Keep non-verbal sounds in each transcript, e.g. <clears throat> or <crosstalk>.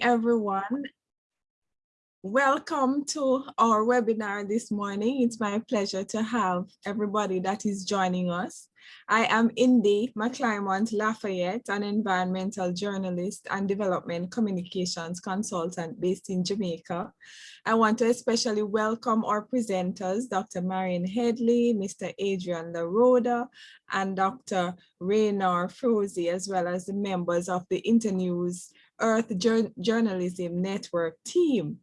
everyone. Welcome to our webinar this morning. It's my pleasure to have everybody that is joining us. I am Indi McLymont Lafayette, an environmental journalist and development communications consultant based in Jamaica. I want to especially welcome our presenters, Dr. Maren Headley, Mr. Adrian LaRoda, and Dr. Rainer Froese, as well as the members of the Internews Earth Journalism Network team.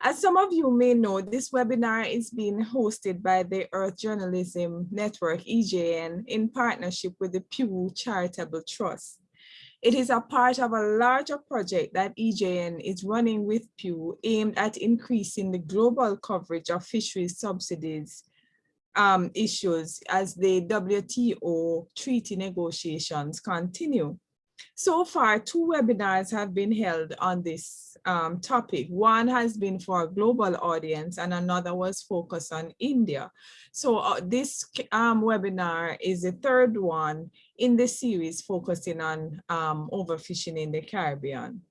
As some of you may know, this webinar is being hosted by the Earth Journalism Network, EJN, in partnership with the Pew Charitable Trust. It is a part of a larger project that EJN is running with Pew aimed at increasing the global coverage of fisheries subsidies um, issues as the WTO treaty negotiations continue. So far, two webinars have been held on this um, topic. One has been for a global audience and another was focused on India. So uh, this um, webinar is the third one in the series focusing on um, overfishing in the Caribbean.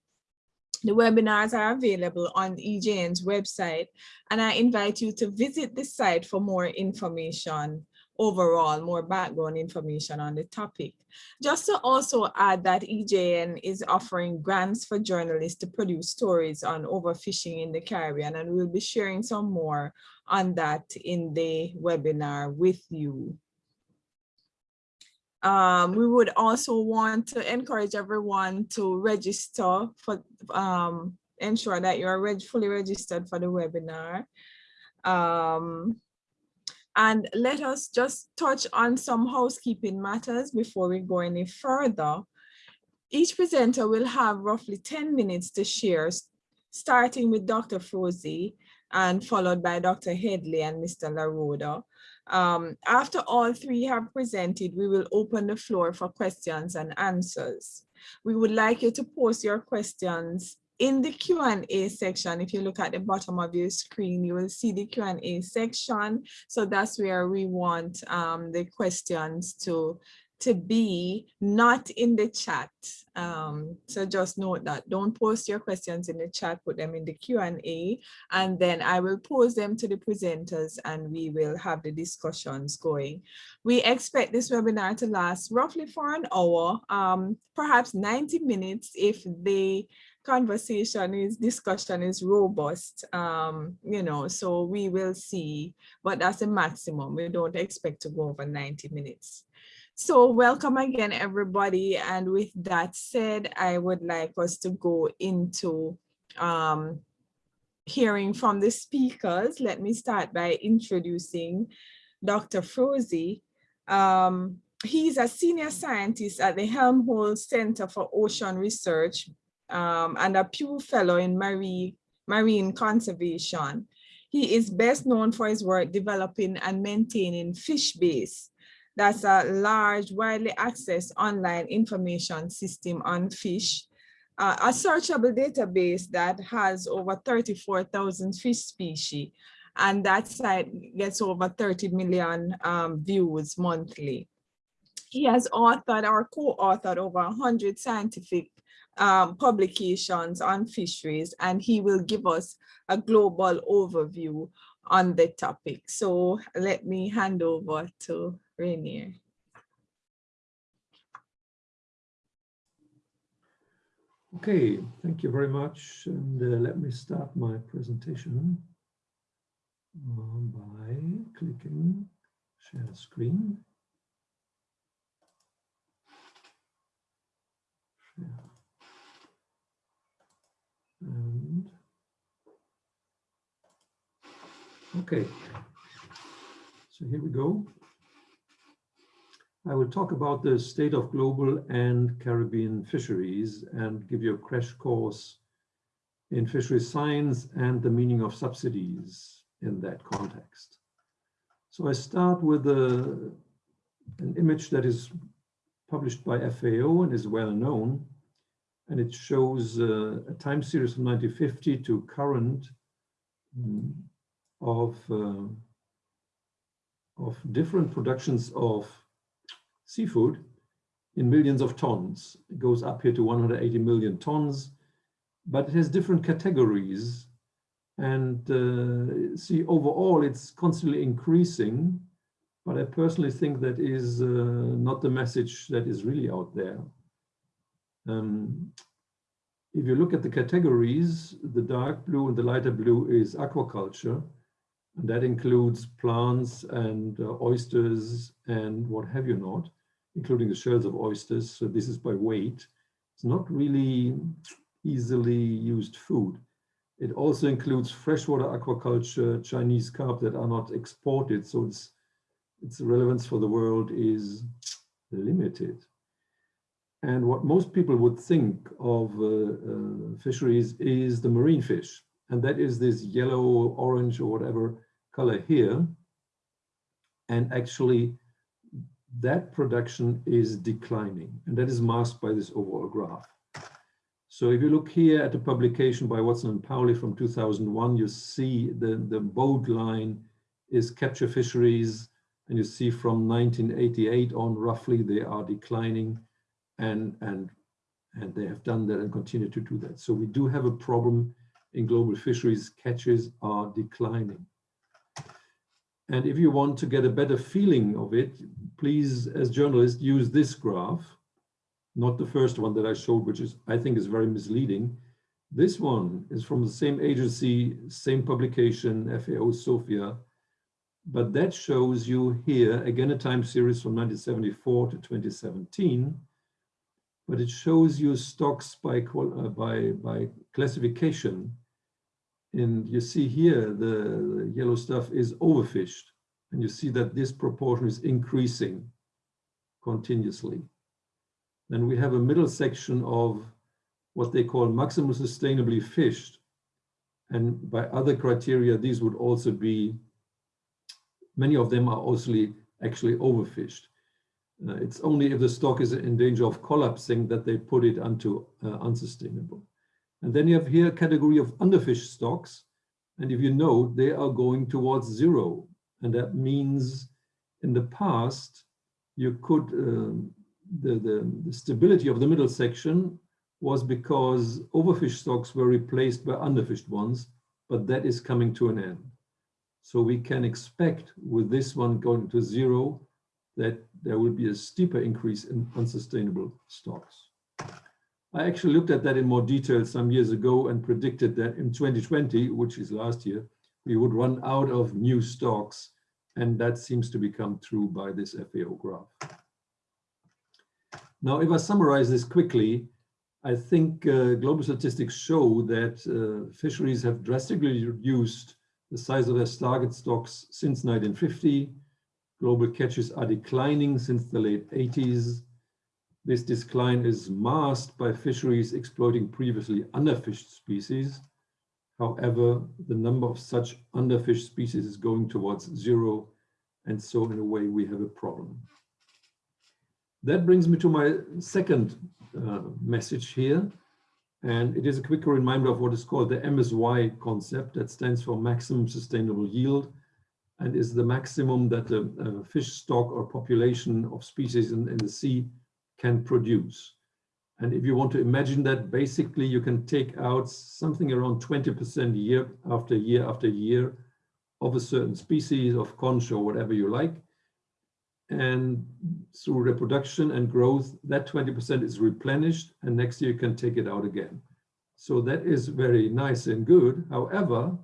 The webinars are available on EJN's website, and I invite you to visit the site for more information overall more background information on the topic. Just to also add that EJN is offering grants for journalists to produce stories on overfishing in the Caribbean, and we'll be sharing some more on that in the webinar with you. Um, we would also want to encourage everyone to register for um, ensure that you are reg fully registered for the webinar. Um, and let us just touch on some housekeeping matters before we go any further. Each presenter will have roughly 10 minutes to share, starting with Dr. Froese and followed by Dr. Headley and Mr. LaRoda. Um, after all three have presented, we will open the floor for questions and answers. We would like you to post your questions in the Q&A section, if you look at the bottom of your screen, you will see the Q&A section. So that's where we want um, the questions to, to be, not in the chat. Um, so just note that don't post your questions in the chat, put them in the Q&A, and then I will pose them to the presenters and we will have the discussions going. We expect this webinar to last roughly for an hour, um, perhaps 90 minutes if they conversation is discussion is robust um you know so we will see but that's a maximum. We don't expect to go over 90 minutes. So welcome again everybody. And with that said i would like us to go into um hearing from the speakers. Let me start by introducing dr Froese um he's a senior scientist at the helmholtz center for ocean research um, and a Pew Fellow in marine, marine conservation. He is best known for his work developing and maintaining FishBase. That's a large, widely accessed online information system on fish, uh, a searchable database that has over 34,000 fish species. And that site gets over 30 million um, views monthly. He has authored or co-authored over 100 scientific um, publications on fisheries and he will give us a global overview on the topic. So let me hand over to Rainer. Okay, thank you very much. And uh, let me start my presentation uh, by clicking share screen. Share. And okay, so here we go. I will talk about the state of global and Caribbean fisheries and give you a crash course in fisheries science and the meaning of subsidies in that context. So I start with a, an image that is published by FAO and is well known and it shows uh, a time series from 1950 to current um, of uh, of different productions of seafood in millions of tons. It goes up here to 180 million tons but it has different categories. And uh, see, overall, it's constantly increasing. But I personally think that is uh, not the message that is really out there. Um, if you look at the categories, the dark blue and the lighter blue is aquaculture. And that includes plants and uh, oysters and what have you not, including the shells of oysters. So this is by weight. It's not really easily used food. It also includes freshwater aquaculture, Chinese carp that are not exported. So its, its relevance for the world is limited. And what most people would think of uh, uh, fisheries is the marine fish. And that is this yellow, orange, or whatever color here. And actually, that production is declining. And that is masked by this overall graph. So if you look here at the publication by Watson and Pauly from 2001, you see the, the bold line is capture fisheries. And you see from 1988 on, roughly, they are declining and and and they have done that and continue to do that. So we do have a problem in global fisheries. Catches are declining. And if you want to get a better feeling of it, please, as journalists, use this graph, not the first one that I showed, which is I think is very misleading. This one is from the same agency, same publication, FAO Sofia, but that shows you here, again, a time series from 1974 to 2017, but it shows you stocks by, uh, by, by classification. And you see here, the, yellow stuff is overfished. And you see that this proportion is increasing continuously. Then we have a middle section of what they call maximum sustainably fished. And by other criteria, these would also be, many of them are also actually overfished. Uh, it's only if the stock is in danger of collapsing that they put it onto uh, unsustainable. And then you have here a category of underfished stocks. And if you know, they are going towards zero. And that means in the past, you could, um, the, the, the stability of the middle section was because overfished stocks were replaced by underfished ones, but that is coming to an end. So we can expect with this one going to zero that there will be a steeper increase in unsustainable stocks. I actually looked at that in more detail some years ago and predicted that in 2020, which is last year, we would run out of new stocks. And that seems to become true by this FAO graph. Now, if I summarize this quickly, I think uh, global statistics show that uh, fisheries have drastically reduced the size of their target stocks since 1950 Global catches are declining since the late 80s. This decline is masked by fisheries exploiting previously underfished species. However, the number of such underfished species is going towards zero. And so in a way, we have a problem. That brings me to my second uh, message here. And it is a quick reminder of what is called the MSY concept that stands for maximum sustainable yield and is the maximum that a, a fish stock or population of species in, in the sea can produce. And if you want to imagine that, basically you can take out something around 20% year after year after year of a certain species of conch or whatever you like. And through reproduction and growth, that 20% is replenished and next year you can take it out again. So that is very nice and good. However,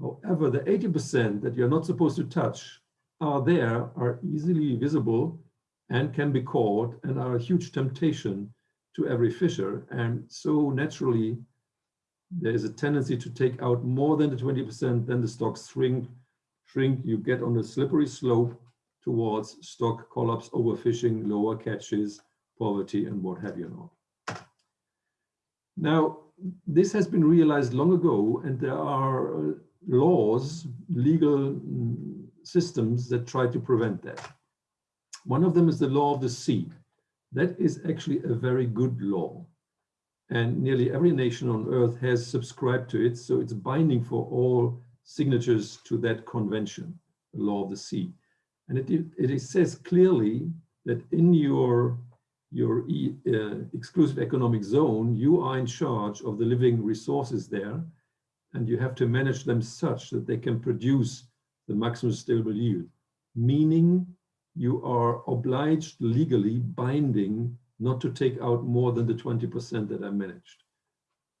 However, the 80% that you're not supposed to touch are there, are easily visible and can be caught and are a huge temptation to every fisher. And so naturally, there is a tendency to take out more than the 20%, then the stocks shrink, shrink, you get on a slippery slope towards stock collapse, overfishing, lower catches, poverty, and what have you not. Now, this has been realized long ago, and there are uh, laws, legal mm, systems that try to prevent that. One of them is the law of the sea. That is actually a very good law. And nearly every nation on earth has subscribed to it. So it's binding for all signatures to that convention, the law of the sea. And it, it, says clearly that in your your e, uh, exclusive economic zone, you are in charge of the living resources there, and you have to manage them such that they can produce the maximum stable yield, meaning you are obliged legally binding not to take out more than the 20% that I managed.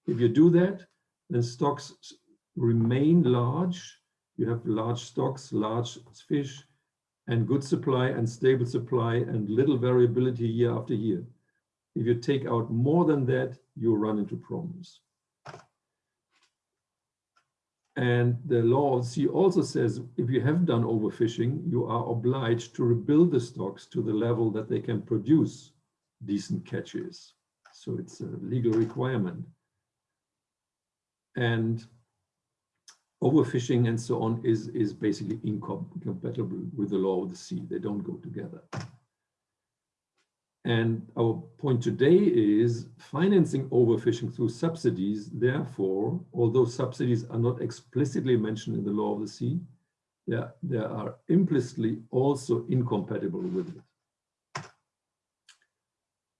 If you do that, then stocks remain large. You have large stocks, large fish, and good supply and stable supply and little variability year after year. If you take out more than that, you run into problems. And the law of the sea also says if you have done overfishing, you are obliged to rebuild the stocks to the level that they can produce decent catches. So it's a legal requirement. And overfishing and so on is, is basically incompatible with the law of the sea. They don't go together. And our point today is financing overfishing through subsidies. Therefore, although subsidies are not explicitly mentioned in the law of the sea, they they are implicitly also incompatible with it.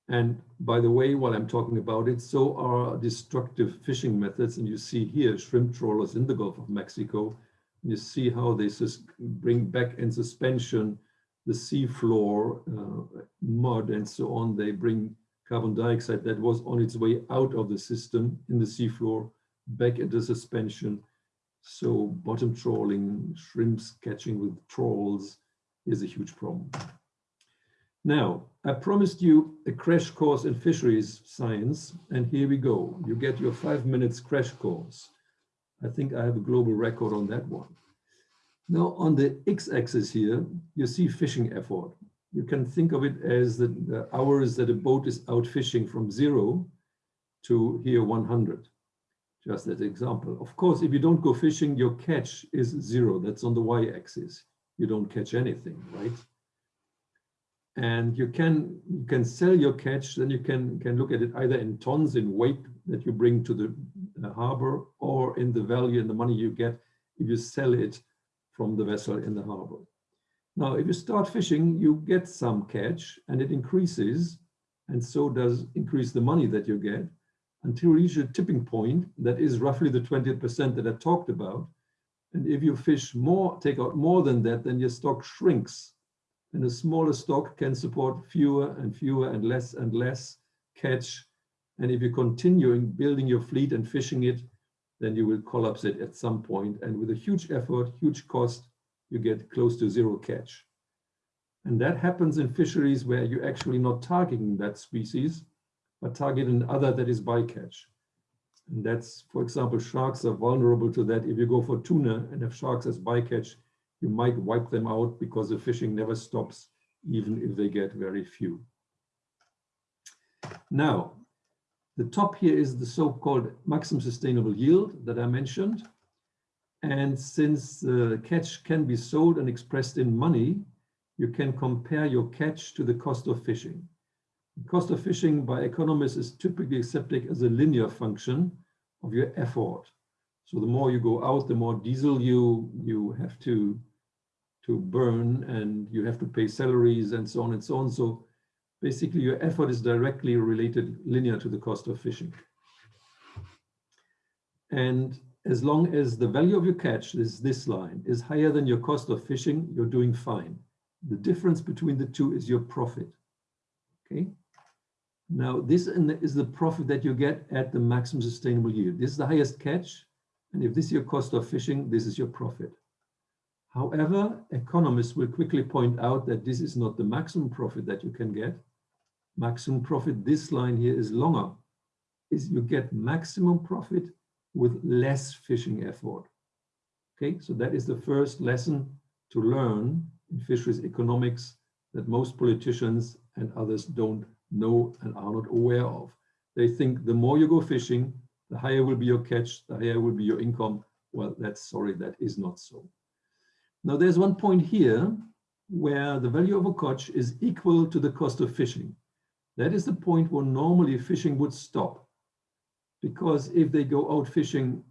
And by the way, while I'm talking about it, so are destructive fishing methods. And you see here shrimp trawlers in the Gulf of Mexico. You see how they bring back in suspension the sea floor, uh, mud and so on. They bring carbon dioxide that was on its way out of the system in the sea floor back into suspension. So bottom trawling, shrimps catching with trawls is a huge problem. Now, I promised you a crash course in fisheries science, and here we go. You get your five minutes crash course. I think I have a global record on that one. Now, on the x-axis here, you see fishing effort. You can think of it as the, the hours that a boat is out fishing from zero to here 100, just as an example. Of course, if you don't go fishing, your catch is zero. That's on the y-axis. You don't catch anything, right? and you can you can sell your catch then you can can look at it either in tons in weight that you bring to the uh, harbor or in the value and the money you get if you sell it from the vessel in the harbor. Now if you start fishing you get some catch and it increases and so does increase the money that you get until you reach a tipping point that is roughly the 20% that I talked about. And if you fish more take out more than that then your stock shrinks. And a smaller stock can support fewer and fewer and less and less catch. And if you continue in building your fleet and fishing it, then you will collapse it at some point. And with a huge effort, huge cost, you get close to zero catch. And that happens in fisheries where you're actually not targeting that species, but target another that is bycatch. And that's, for example, sharks are vulnerable to that. If you go for tuna and have sharks as bycatch, you might wipe them out because the fishing never stops, even if they get very few. Now, the top here is the so-called maximum sustainable yield that I mentioned. And since the catch can be sold and expressed in money, you can compare your catch to the cost of fishing. The cost of fishing by economists is typically accepted as a linear function of your effort. So the more you go out, the more diesel you, you have to to burn and you have to pay salaries and so on and so on. So basically your effort is directly related linear to the cost of fishing. And as long as the value of your catch, is this line, is higher than your cost of fishing, you're doing fine. The difference between the two is your profit, okay? Now this is the profit that you get at the maximum sustainable yield. This is the highest catch. And if this is your cost of fishing, this is your profit. However, economists will quickly point out that this is not the maximum profit that you can get. Maximum profit, this line here is longer, is you get maximum profit with less fishing effort. Okay, so that is the first lesson to learn in fisheries economics that most politicians and others don't know and are not aware of. They think the more you go fishing, the higher will be your catch, the higher will be your income. Well, that's sorry, that is not so. Now there's one point here where the value of a catch is equal to the cost of fishing. That is the point where normally fishing would stop. Because if they go out fishing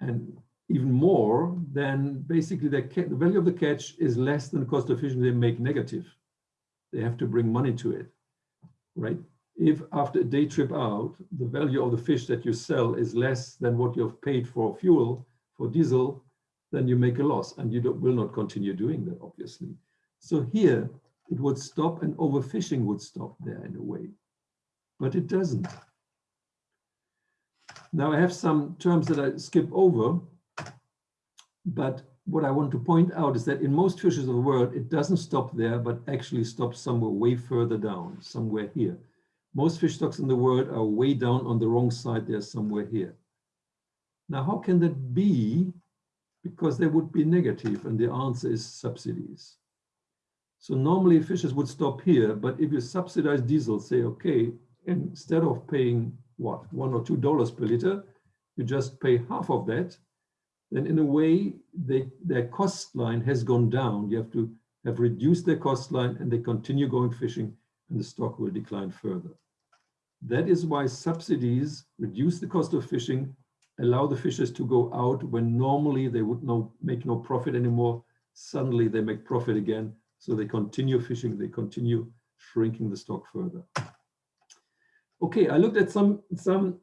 and even more, then basically the, the value of the catch is less than the cost of fishing, they make negative. They have to bring money to it. right? If after a day trip out, the value of the fish that you sell is less than what you've paid for fuel, for diesel, then you make a loss and you will not continue doing that, obviously. So here it would stop and overfishing would stop there in a way, but it doesn't. Now I have some terms that I skip over, but what I want to point out is that in most fishes of the world, it doesn't stop there, but actually stops somewhere way further down, somewhere here. Most fish stocks in the world are way down on the wrong side, they're somewhere here. Now, how can that be? Because they would be negative, and the answer is subsidies. So normally fishers would stop here, but if you subsidize diesel, say, okay, instead of paying what, one or two dollars per liter, you just pay half of that, then in a way, they, their cost line has gone down. You have to have reduced their cost line and they continue going fishing and the stock will decline further. That is why subsidies reduce the cost of fishing, allow the fishers to go out when normally they would no, make no profit anymore. Suddenly they make profit again. So they continue fishing, they continue shrinking the stock further. Okay, I looked at some, some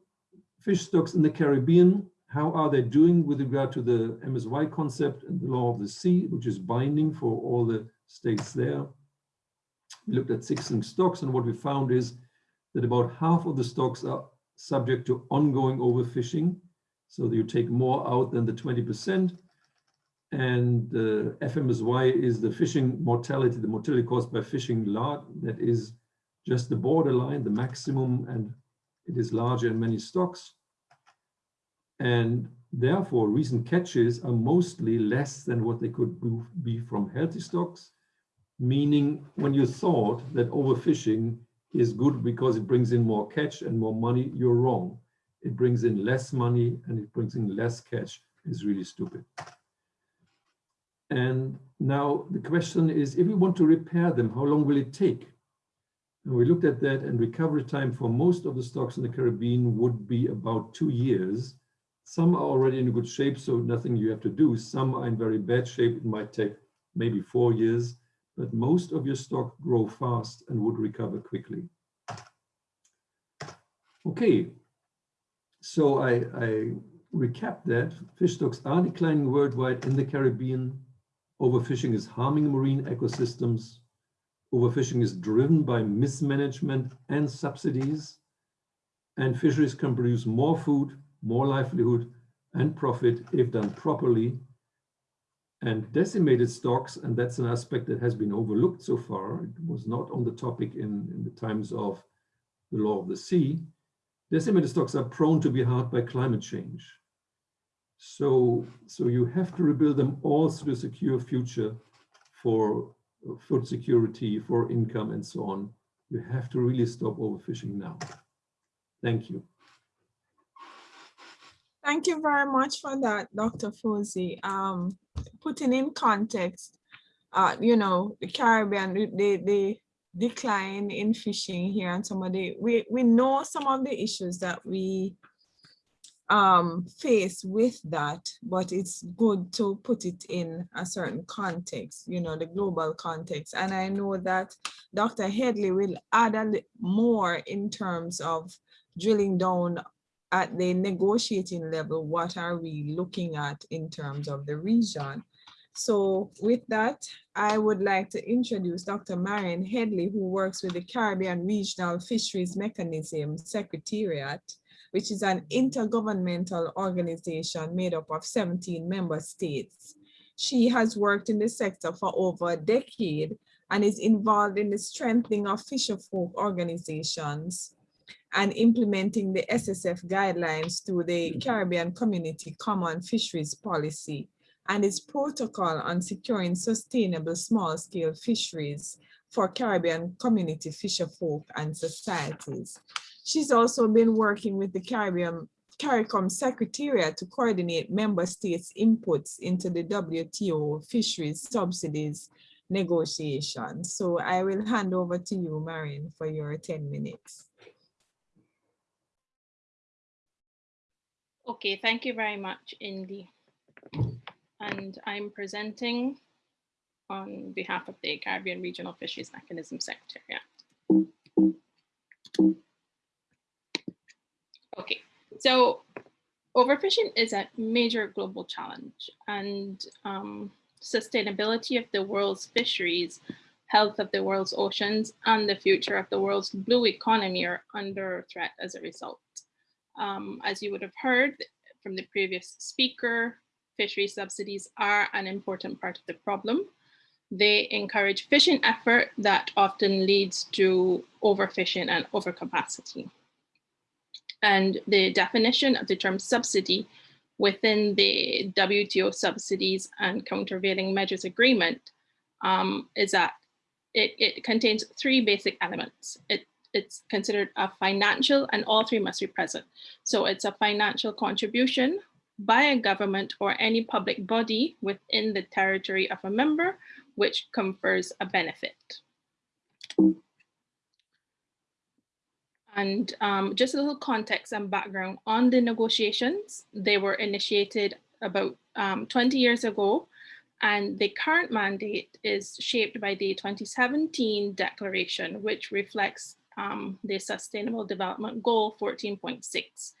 fish stocks in the Caribbean how are they doing with regard to the MSY concept and the law of the sea, which is binding for all the states there. We looked at six stocks and what we found is that about half of the stocks are subject to ongoing overfishing. So you take more out than the 20%. And uh, FMSY is the fishing mortality, the mortality caused by fishing large, that is just the borderline, the maximum, and it is larger in many stocks. And therefore, recent catches are mostly less than what they could be from healthy stocks, meaning when you thought that overfishing is good because it brings in more catch and more money, you're wrong. It brings in less money and it brings in less catch is really stupid. And now the question is, if we want to repair them, how long will it take? And we looked at that and recovery time for most of the stocks in the Caribbean would be about two years. Some are already in good shape, so nothing you have to do. Some are in very bad shape. It might take maybe four years, but most of your stock grow fast and would recover quickly. Okay, so I, I recap that. Fish stocks are declining worldwide in the Caribbean. Overfishing is harming marine ecosystems. Overfishing is driven by mismanagement and subsidies. And fisheries can produce more food more livelihood and profit if done properly. And decimated stocks, and that's an aspect that has been overlooked so far, it was not on the topic in, in the times of the law of the sea, decimated stocks are prone to be hurt by climate change. So, so you have to rebuild them all through a secure future for food security, for income and so on. You have to really stop overfishing now. Thank you. Thank you very much for that, Dr. Froese. Um, putting in context, uh, you know, the Caribbean, the, the decline in fishing here and some of the, we, we know some of the issues that we um, face with that, but it's good to put it in a certain context, you know, the global context. And I know that Dr. Headley will add a more in terms of drilling down at the negotiating level, what are we looking at in terms of the region? So with that, I would like to introduce Dr. Maren Headley, who works with the Caribbean Regional Fisheries Mechanism Secretariat, which is an intergovernmental organization made up of 17 member states. She has worked in the sector for over a decade and is involved in the strengthening of fisherfolk organizations and implementing the SSF guidelines through the Caribbean Community Common Fisheries Policy and its protocol on securing sustainable small-scale fisheries for Caribbean community fisherfolk and societies. She's also been working with the Caribbean CARICOM Secretariat to coordinate member states' inputs into the WTO fisheries subsidies negotiations. So I will hand over to you, Maren, for your 10 minutes. Okay, thank you very much, Indi. And I'm presenting on behalf of the Caribbean Regional Fisheries Mechanism Secretariat. Okay, so overfishing is a major global challenge and um, sustainability of the world's fisheries, health of the world's oceans, and the future of the world's blue economy are under threat as a result. Um, as you would have heard from the previous speaker, fishery subsidies are an important part of the problem. They encourage fishing effort that often leads to overfishing and overcapacity. And the definition of the term subsidy within the WTO subsidies and countervailing measures agreement um, is that it, it contains three basic elements. It, it's considered a financial and all three must be present. So it's a financial contribution by a government or any public body within the territory of a member, which confers a benefit. And um, just a little context and background on the negotiations. They were initiated about um, 20 years ago, and the current mandate is shaped by the 2017 declaration, which reflects um, the Sustainable Development Goal 14.6.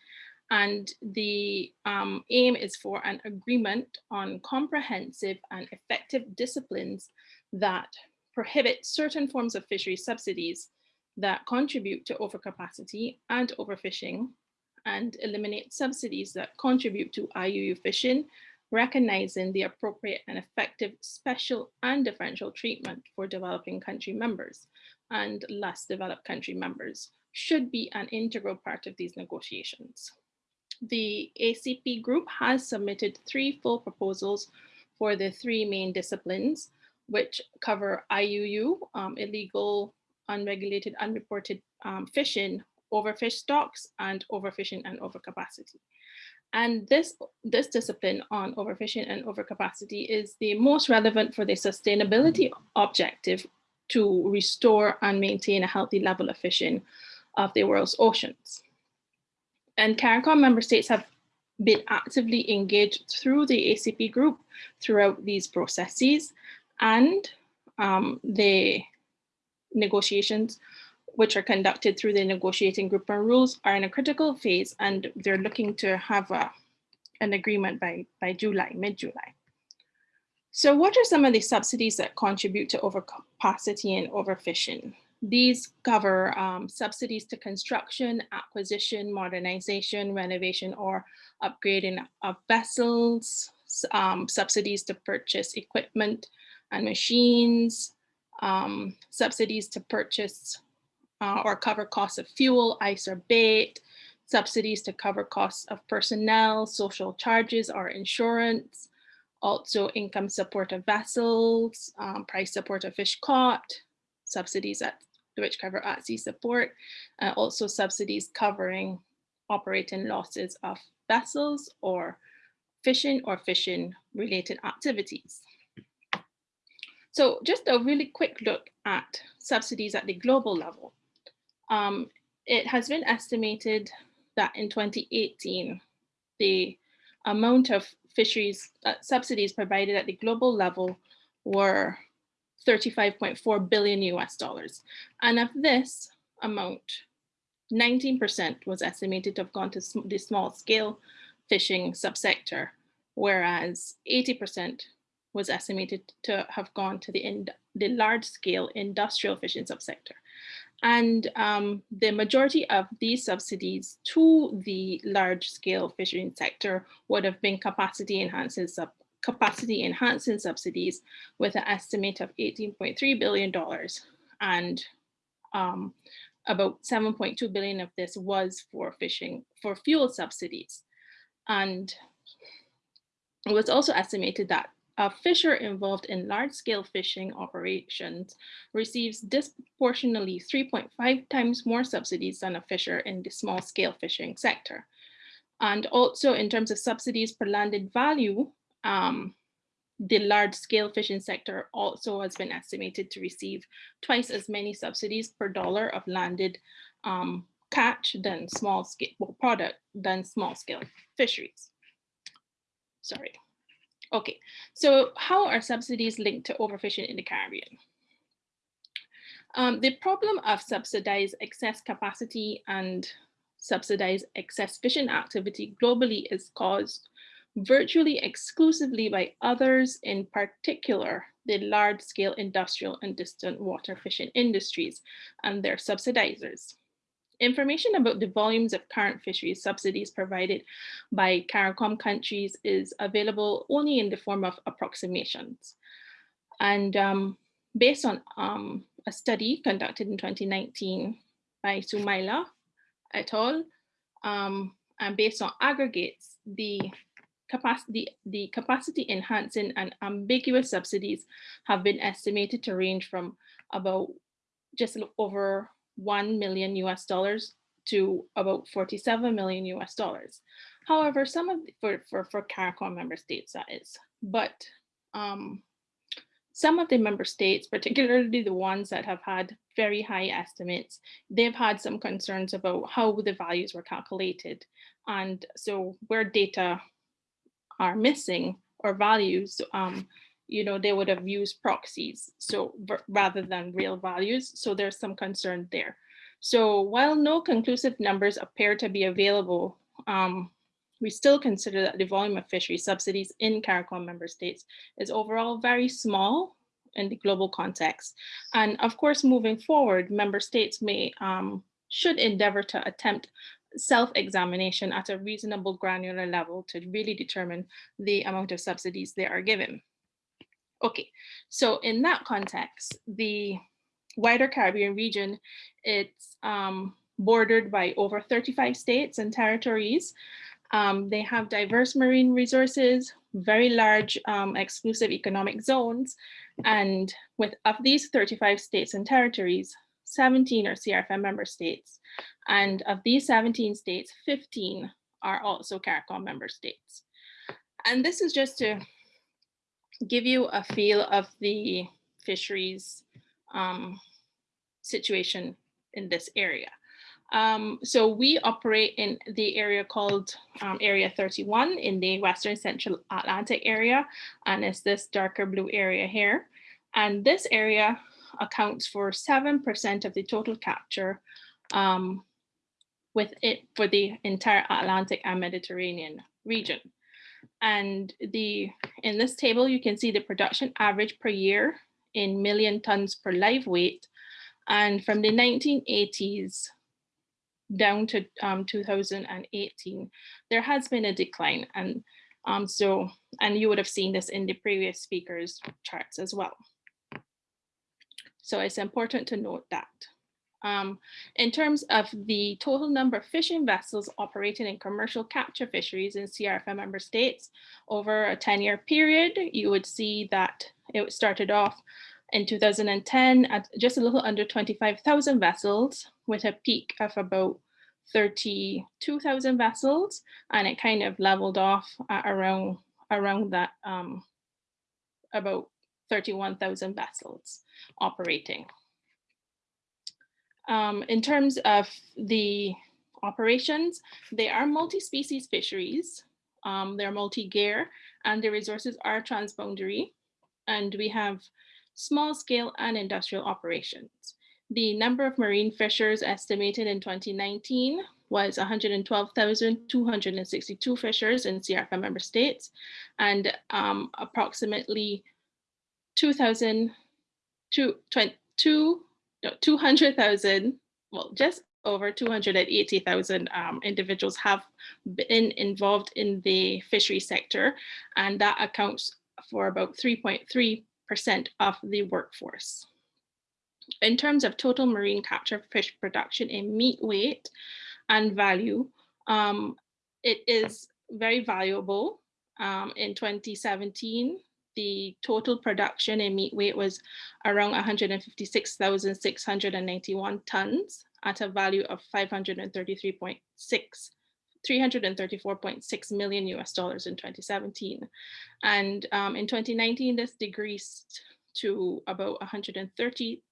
And the um, aim is for an agreement on comprehensive and effective disciplines that prohibit certain forms of fishery subsidies that contribute to overcapacity and overfishing and eliminate subsidies that contribute to IUU fishing, recognizing the appropriate and effective special and differential treatment for developing country members and less developed country members should be an integral part of these negotiations. The ACP group has submitted three full proposals for the three main disciplines, which cover IUU, um, illegal unregulated, unreported um, fishing, overfish stocks, and overfishing and overcapacity. And this, this discipline on overfishing and overcapacity is the most relevant for the sustainability objective to restore and maintain a healthy level of fishing of the world's oceans. And CARICOM member states have been actively engaged through the ACP group throughout these processes and um, they negotiations, which are conducted through the negotiating group and rules are in a critical phase and they're looking to have a, an agreement by, by July, mid-July. So what are some of the subsidies that contribute to overcapacity and overfishing? These cover um, subsidies to construction, acquisition, modernization, renovation, or upgrading of vessels, um, subsidies to purchase equipment and machines, um, subsidies to purchase uh, or cover costs of fuel, ice or bait, subsidies to cover costs of personnel, social charges or insurance, also income support of vessels, um, price support of fish caught, subsidies at which cover at sea support, uh, also subsidies covering operating losses of vessels or fishing or fishing related activities. So just a really quick look at subsidies at the global level. Um, it has been estimated that in 2018, the amount of fisheries uh, subsidies provided at the global level were 35.4 billion US dollars. And of this amount, 19% was estimated to have gone to the small scale fishing subsector, whereas 80% was estimated to have gone to the, the large scale industrial fishing subsector. And um, the majority of these subsidies to the large scale fishing sector would have been capacity enhancing, sub capacity enhancing subsidies with an estimate of $18.3 billion. And um, about 7.2 billion of this was for fishing, for fuel subsidies. And it was also estimated that a fisher involved in large-scale fishing operations receives disproportionately 3.5 times more subsidies than a fisher in the small-scale fishing sector. And also in terms of subsidies per landed value, um, the large-scale fishing sector also has been estimated to receive twice as many subsidies per dollar of landed um, catch than small-scale well, product than small-scale fisheries. Sorry. Okay, so how are subsidies linked to overfishing in the Caribbean? Um, the problem of subsidized excess capacity and subsidized excess fishing activity globally is caused virtually exclusively by others, in particular, the large scale industrial and distant water fishing industries and their subsidizers. Information about the volumes of current fisheries subsidies provided by CARICOM countries is available only in the form of approximations. And um, based on um, a study conducted in 2019 by Sumaila et al. Um, and based on aggregates, the capacity, the capacity enhancing and ambiguous subsidies have been estimated to range from about just over 1 million US dollars to about 47 million US dollars. However, some of the, for, for, for CARICOM member states that is, but um, some of the member states, particularly the ones that have had very high estimates, they've had some concerns about how the values were calculated. And so where data are missing or values, um, you know, they would have used proxies. So rather than real values. So there's some concern there. So while no conclusive numbers appear to be available, um, we still consider that the volume of fishery subsidies in CARICOM member states is overall very small in the global context. And of course, moving forward, member states may um, should endeavor to attempt self-examination at a reasonable granular level to really determine the amount of subsidies they are given. Okay, so in that context, the wider Caribbean region, it's um, bordered by over 35 states and territories. Um, they have diverse marine resources, very large um, exclusive economic zones. And with of these 35 states and territories, 17 are CRFM member states. And of these 17 states, 15 are also CARICOM member states. And this is just to give you a feel of the fisheries um, situation in this area. Um, so we operate in the area called um, Area 31 in the Western Central Atlantic area, and it's this darker blue area here. And this area accounts for 7% of the total capture um, with it for the entire Atlantic and Mediterranean region. And the in this table, you can see the production average per year in million tons per live weight. And from the 1980s down to um, 2018, there has been a decline. And um, so, and you would have seen this in the previous speakers charts as well. So it's important to note that. Um, in terms of the total number of fishing vessels operating in commercial capture fisheries in CRFM member states over a 10 year period, you would see that it started off in 2010 at just a little under 25,000 vessels with a peak of about 32,000 vessels and it kind of leveled off around around that um, about 31,000 vessels operating. Um, in terms of the operations, they are multi-species fisheries. Um, they're multi-gear and the resources are transboundary. And we have small scale and industrial operations. The number of marine fishers estimated in 2019 was 112,262 fishers in CRFM member states and um, approximately 2,000 200,000, well, just over 280,000 um, individuals have been involved in the fishery sector, and that accounts for about 3.3% of the workforce. In terms of total marine capture fish production in meat weight and value, um, it is very valuable. Um, in 2017, the total production in meat weight was around 156,691 tons at a value of 533.6 334.6 million US dollars in 2017. And um, in 2019, this decreased to about 130,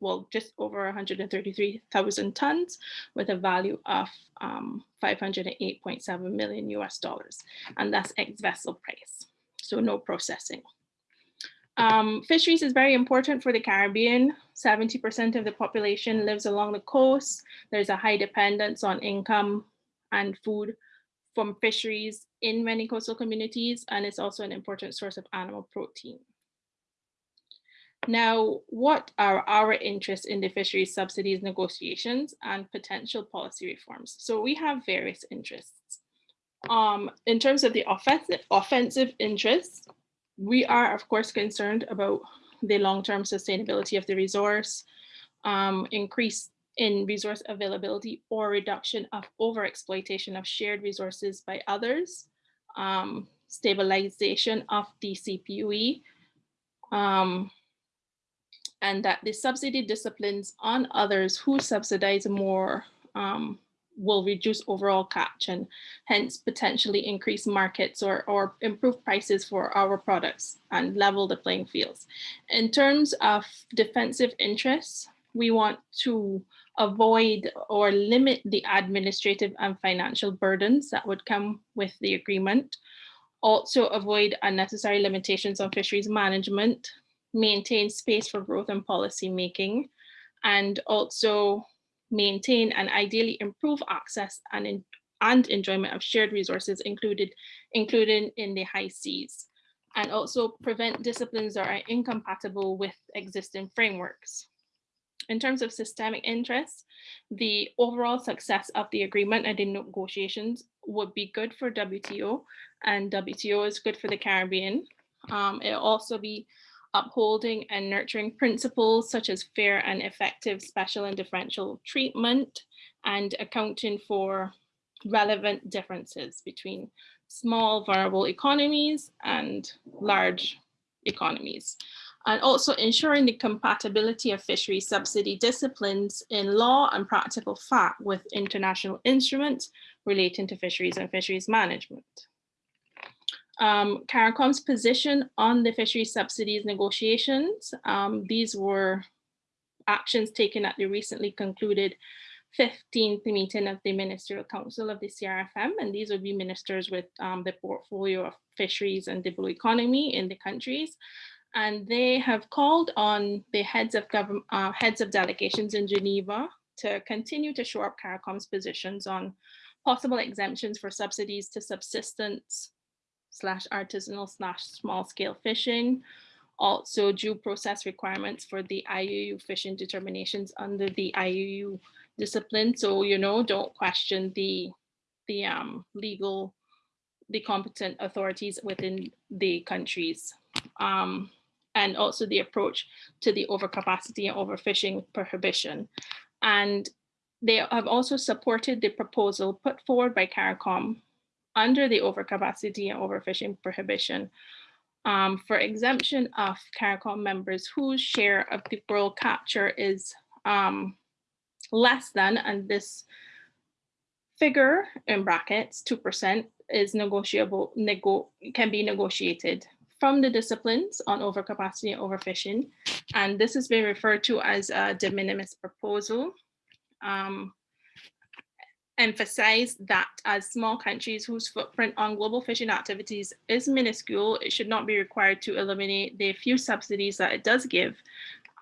well, just over 133,000 tons with a value of um, 508.7 million US dollars. And that's ex vessel price so no processing. Um, fisheries is very important for the Caribbean. 70% of the population lives along the coast. There's a high dependence on income and food from fisheries in many coastal communities, and it's also an important source of animal protein. Now, what are our interests in the fisheries subsidies negotiations and potential policy reforms? So we have various interests. Um, in terms of the offensive, offensive interests, we are of course concerned about the long-term sustainability of the resource, um, increase in resource availability or reduction of overexploitation of shared resources by others, um, stabilization of the CPUE, um, and that the subsidy disciplines on others who subsidize more um, will reduce overall catch and hence potentially increase markets or, or improve prices for our products and level the playing fields. In terms of defensive interests, we want to avoid or limit the administrative and financial burdens that would come with the agreement. Also avoid unnecessary limitations on fisheries management, maintain space for growth and policy making, and also maintain and ideally improve access and, in, and enjoyment of shared resources included, including in the high seas, and also prevent disciplines that are incompatible with existing frameworks. In terms of systemic interests, the overall success of the agreement and the negotiations would be good for WTO and WTO is good for the Caribbean. Um, it'll also be upholding and nurturing principles such as fair and effective special and differential treatment and accounting for relevant differences between small vulnerable economies and large economies. And also ensuring the compatibility of fishery subsidy disciplines in law and practical fact with international instruments relating to fisheries and fisheries management um, CARICOM's position on the fishery subsidies negotiations. Um, these were actions taken at the recently concluded 15th meeting of the Ministerial Council of the CRFM, and these would be ministers with um, the portfolio of fisheries and the blue economy in the countries. And they have called on the heads of government, uh, heads of delegations in Geneva to continue to show up CARICOM's positions on possible exemptions for subsidies to subsistence, slash artisanal slash small scale fishing. Also due process requirements for the IUU fishing determinations under the IUU discipline. So, you know, don't question the, the um, legal, the competent authorities within the countries. Um, and also the approach to the overcapacity and overfishing prohibition. And they have also supported the proposal put forward by CARICOM under the overcapacity and overfishing prohibition um, for exemption of CARICOM members whose share of the world capture is um, less than, and this figure in brackets, 2% is negotiable, nego can be negotiated from the disciplines on overcapacity and overfishing. And this has been referred to as a de minimis proposal. Um, emphasize that as small countries whose footprint on global fishing activities is minuscule, it should not be required to eliminate the few subsidies that it does give,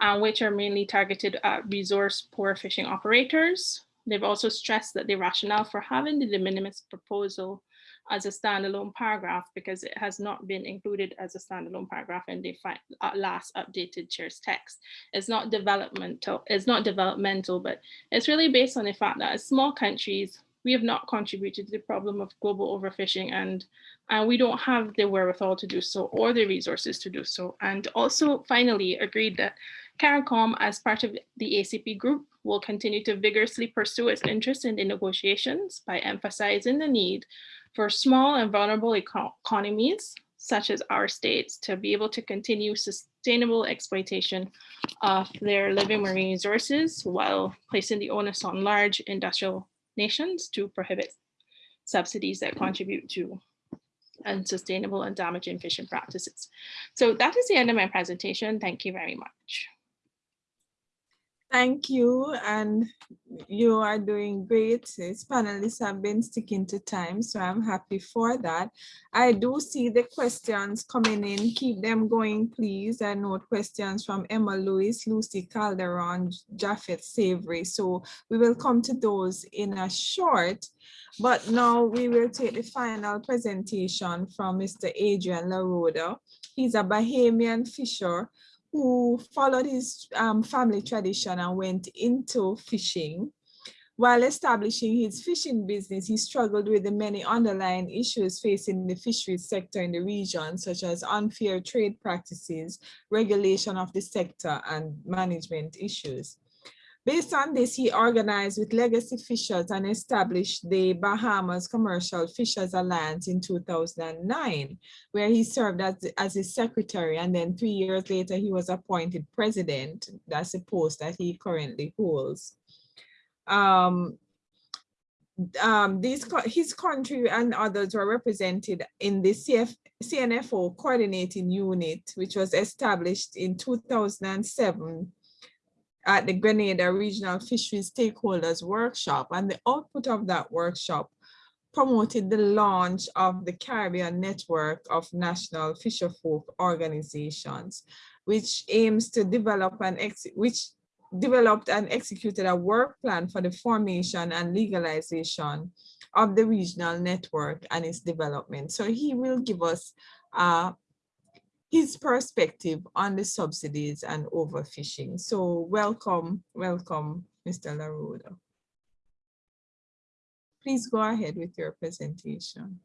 uh, which are mainly targeted at resource poor fishing operators. They've also stressed that the rationale for having the de minimis proposal as a standalone paragraph because it has not been included as a standalone paragraph in the uh, last updated chair's text. It's not developmental, it's not developmental, but it's really based on the fact that as small countries, we have not contributed to the problem of global overfishing and, and we don't have the wherewithal to do so or the resources to do so. And also finally agreed that CARICOM as part of the ACP group will continue to vigorously pursue its interest in the negotiations by emphasizing the need for small and vulnerable eco economies, such as our states, to be able to continue sustainable exploitation of their living marine resources while placing the onus on large industrial nations to prohibit subsidies that contribute to unsustainable and damaging fishing practices. So that is the end of my presentation. Thank you very much. Thank you, and you are doing great. These panelists have been sticking to time, so I'm happy for that. I do see the questions coming in. Keep them going, please. I note questions from Emma Lewis, Lucy Calderon, Japheth Savory. So we will come to those in a short, but now we will take the final presentation from Mr. Adrian LaRoda. He's a Bahamian fisher who followed his um, family tradition and went into fishing. While establishing his fishing business, he struggled with the many underlying issues facing the fisheries sector in the region, such as unfair trade practices, regulation of the sector, and management issues. Based on this, he organized with legacy fishers and established the Bahamas Commercial Fishers Alliance in 2009, where he served as, as his secretary. And then three years later, he was appointed president. That's a post that he currently holds. Um, um, these, his country and others were represented in the CF, CNFO coordinating unit, which was established in 2007 at the Grenada Regional Fisheries Stakeholders Workshop. And the output of that workshop promoted the launch of the Caribbean Network of National Fisherfolk Organizations, which aims to develop and which developed and executed a work plan for the formation and legalization of the regional network and its development. So he will give us a his perspective on the subsidies and overfishing. So welcome, welcome, Mr. LaRoda. Please go ahead with your presentation.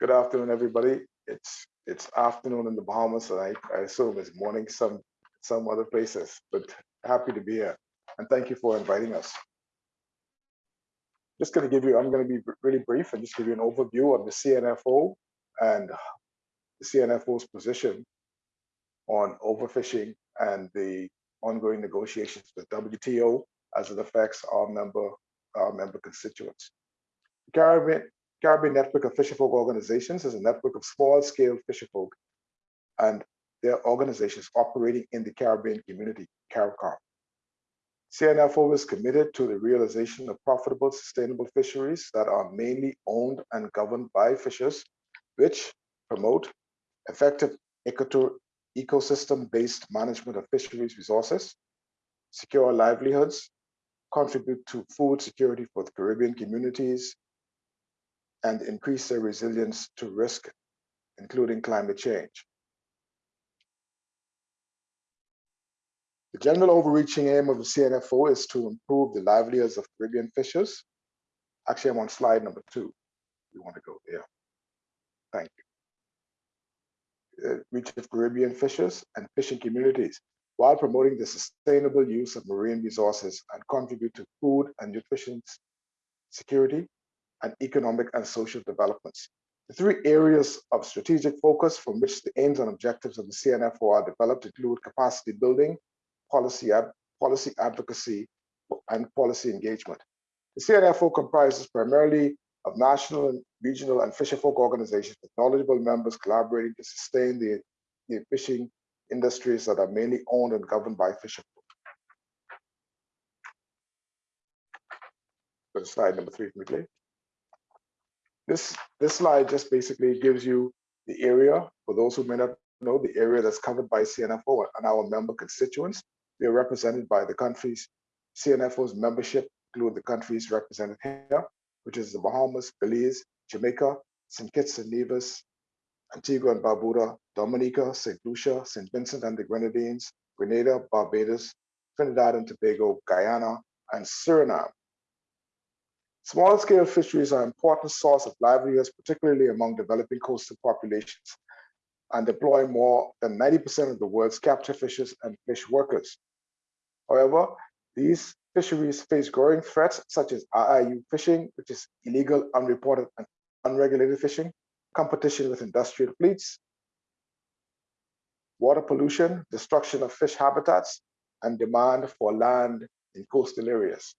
Good afternoon, everybody. It's it's afternoon in the Bahamas, and I, I assume it's morning some some other places, but happy to be here. And thank you for inviting us. Just going to give you, I'm going to be really brief and just give you an overview of the CNFO and the CNFO's position on overfishing and the ongoing negotiations with WTO as it affects our member our member constituents. The Caribbean, Caribbean Network of Fisherfolk Organizations is a network of small-scale fisherfolk and their organizations operating in the Caribbean community, CARICOM. CNFO is committed to the realization of profitable, sustainable fisheries that are mainly owned and governed by fishers, which promote effective ecosystem-based management of fisheries resources, secure livelihoods, contribute to food security for the Caribbean communities, and increase their resilience to risk, including climate change. The general overreaching aim of the CNFO is to improve the livelihoods of Caribbean fishers. Actually, I'm on slide number two. You want to go there. Thank you uh, reach of Caribbean fishers and fishing communities while promoting the sustainable use of marine resources and contribute to food and nutrition security and economic and social developments. The three areas of strategic focus from which the aims and objectives of the CNFO are developed include capacity building, policy, policy advocacy, and policy engagement. The CNFO comprises primarily of national and regional and fisherfolk organizations with knowledgeable members collaborating to sustain the, the fishing industries that are mainly owned and governed by fisherfolk. Go to slide number three, please. This, this slide just basically gives you the area, for those who may not know, the area that's covered by CNFO and our member constituents. We are represented by the countries, CNFO's membership include the countries represented here, which is the Bahamas, Belize, Jamaica, St. Kitts and Nevis, Antigua and Barbuda, Dominica, St. Lucia, St. Vincent and the Grenadines, Grenada, Barbados, Trinidad and Tobago, Guyana, and Suriname. Small-scale fisheries are an important source of livelihoods, particularly among developing coastal populations, and employ more than 90% of the world's capture fishers and fish workers. However, these fisheries face growing threats such as IUU fishing, which is illegal, unreported, and unregulated fishing, competition with industrial fleets, water pollution, destruction of fish habitats, and demand for land in coastal areas.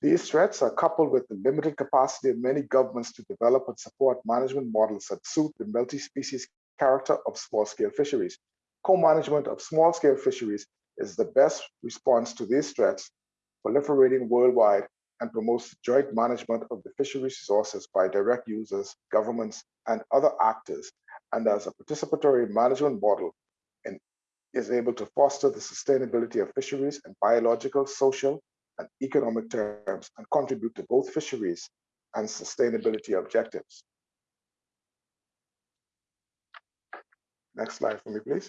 These threats are coupled with the limited capacity of many governments to develop and support management models that suit the multi-species character of small-scale fisheries. Co-management of small-scale fisheries is the best response to these threats, proliferating worldwide and promotes joint management of the fisheries resources by direct users, governments, and other actors, and as a participatory management model and is able to foster the sustainability of fisheries in biological, social, and economic terms and contribute to both fisheries and sustainability objectives. Next slide for me, please.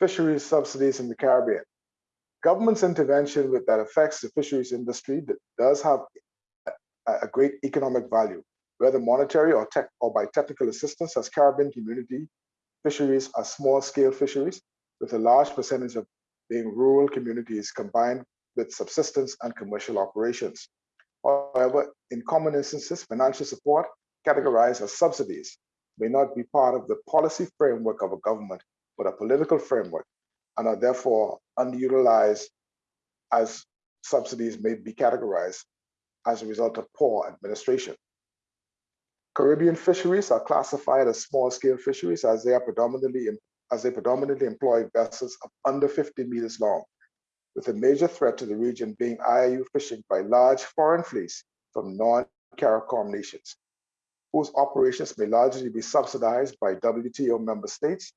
Fisheries subsidies in the Caribbean. Government's intervention with that affects the fisheries industry that does have a, great economic value, whether monetary or, tech, or by technical assistance as Caribbean community fisheries are small scale fisheries with a large percentage of being rural communities combined with subsistence and commercial operations. However, in common instances, financial support categorized as subsidies may not be part of the policy framework of a government, but a political framework, and are therefore underutilized as subsidies may be categorized as a result of poor administration. Caribbean fisheries are classified as small-scale fisheries as they are predominantly as they predominantly employ vessels of under 50 meters long, with a major threat to the region being IUU fishing by large foreign fleets from non-CARICOM nations, whose operations may largely be subsidized by WTO member states,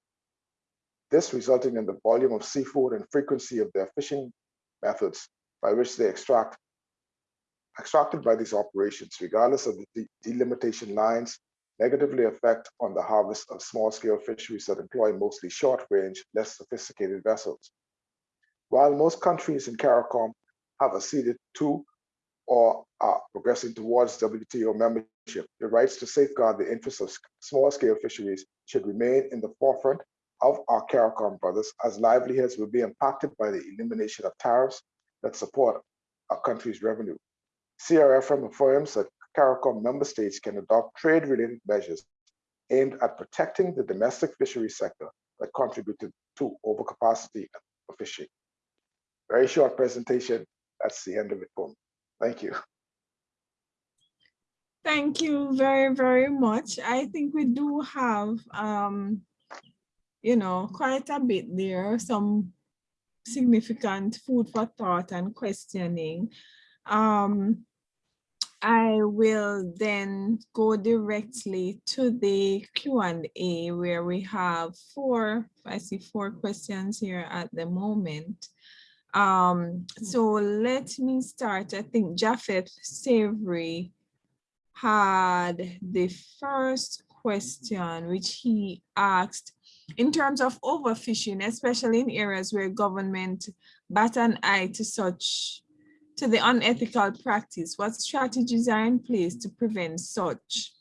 this resulting in the volume of seafood and frequency of their fishing methods by which they extract extracted by these operations, regardless of the delimitation lines negatively affect on the harvest of small-scale fisheries that employ mostly short-range, less sophisticated vessels. While most countries in CARICOM have acceded to or are progressing towards WTO membership, the rights to safeguard the interests of small-scale fisheries should remain in the forefront of our CARICOM brothers as livelihoods will be impacted by the elimination of tariffs that support our country's revenue. CRFM affirms that CARICOM member states can adopt trade-related measures aimed at protecting the domestic fishery sector that contributed to overcapacity of fishing. Very short presentation. That's the end of it for me. Thank you. Thank you very, very much. I think we do have, um, you know, quite a bit there, some significant food for thought and questioning. Um, I will then go directly to the Q&A where we have four, I see four questions here at the moment. Um, so let me start. I think Japheth Savory had the first question, which he asked in terms of overfishing, especially in areas where government bat an eye to such to the unethical practice, what strategies are in place to prevent such?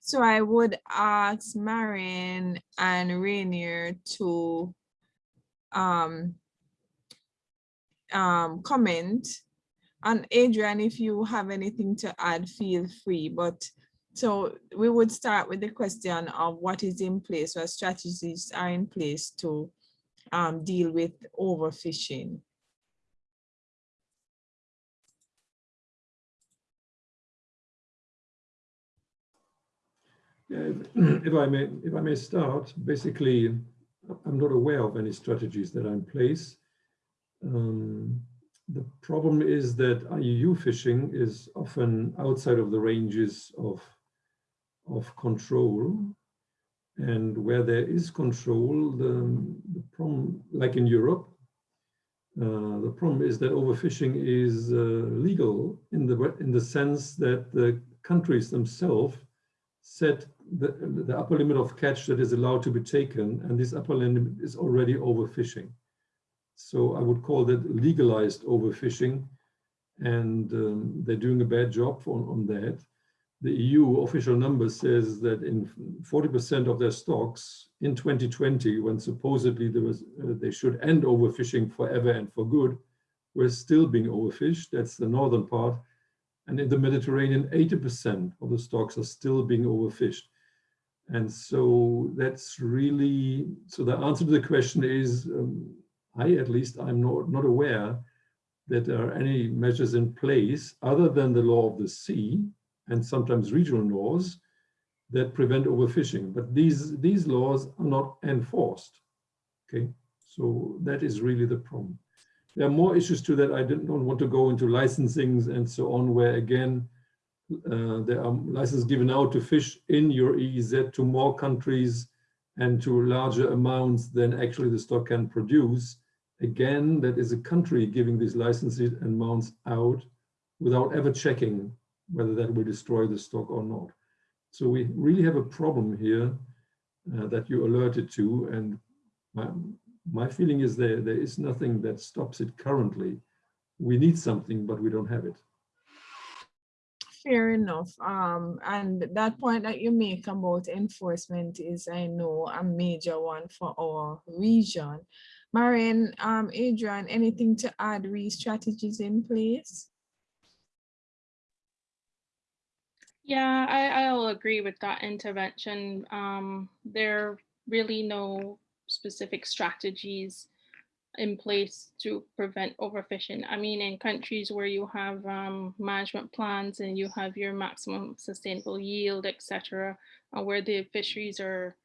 So I would ask Maren and Rainer to um, um, comment. And Adrian, if you have anything to add, feel free. But so we would start with the question of what is in place, what strategies are in place to um, deal with overfishing. <clears throat> if I may, if I may start, basically, I'm not aware of any strategies that are in place. Um, the problem is that IUU fishing is often outside of the ranges of, of control. And where there is control, the, the problem, like in Europe, uh, the problem is that overfishing is uh, legal in the in the sense that the countries themselves set the, the upper limit of catch that is allowed to be taken, and this upper limit is already overfishing. So I would call that legalized overfishing, and um, they're doing a bad job on, on that. The EU official number says that in 40% of their stocks in 2020, when supposedly there was, uh, they should end overfishing forever and for good, we're still being overfished. That's the northern part. And in the Mediterranean, 80% of the stocks are still being overfished. And so that's really, so the answer to the question is, um, I at least, I'm not, not aware that there are any measures in place other than the law of the sea and sometimes regional laws that prevent overfishing. But these, these laws are not enforced. Okay, so that is really the problem. There are more issues to that. I don't want to go into licensings and so on, where again, uh, there are licenses given out to fish in your EEZ to more countries and to larger amounts than actually the stock can produce. Again, that is a country giving these licenses and amounts out without ever checking whether that will destroy the stock or not. So we really have a problem here uh, that you alerted to. And my, my feeling is there, there is nothing that stops it currently. We need something, but we don't have it. Fair enough. Um, and that point that you make about enforcement is, I know, a major one for our region. Maren, um, Adrian, anything to add re strategies in place? Yeah, I, I'll agree with that intervention. Um, there are really no specific strategies in place to prevent overfishing. I mean, in countries where you have um, management plans and you have your maximum sustainable yield, etc., and where the fisheries are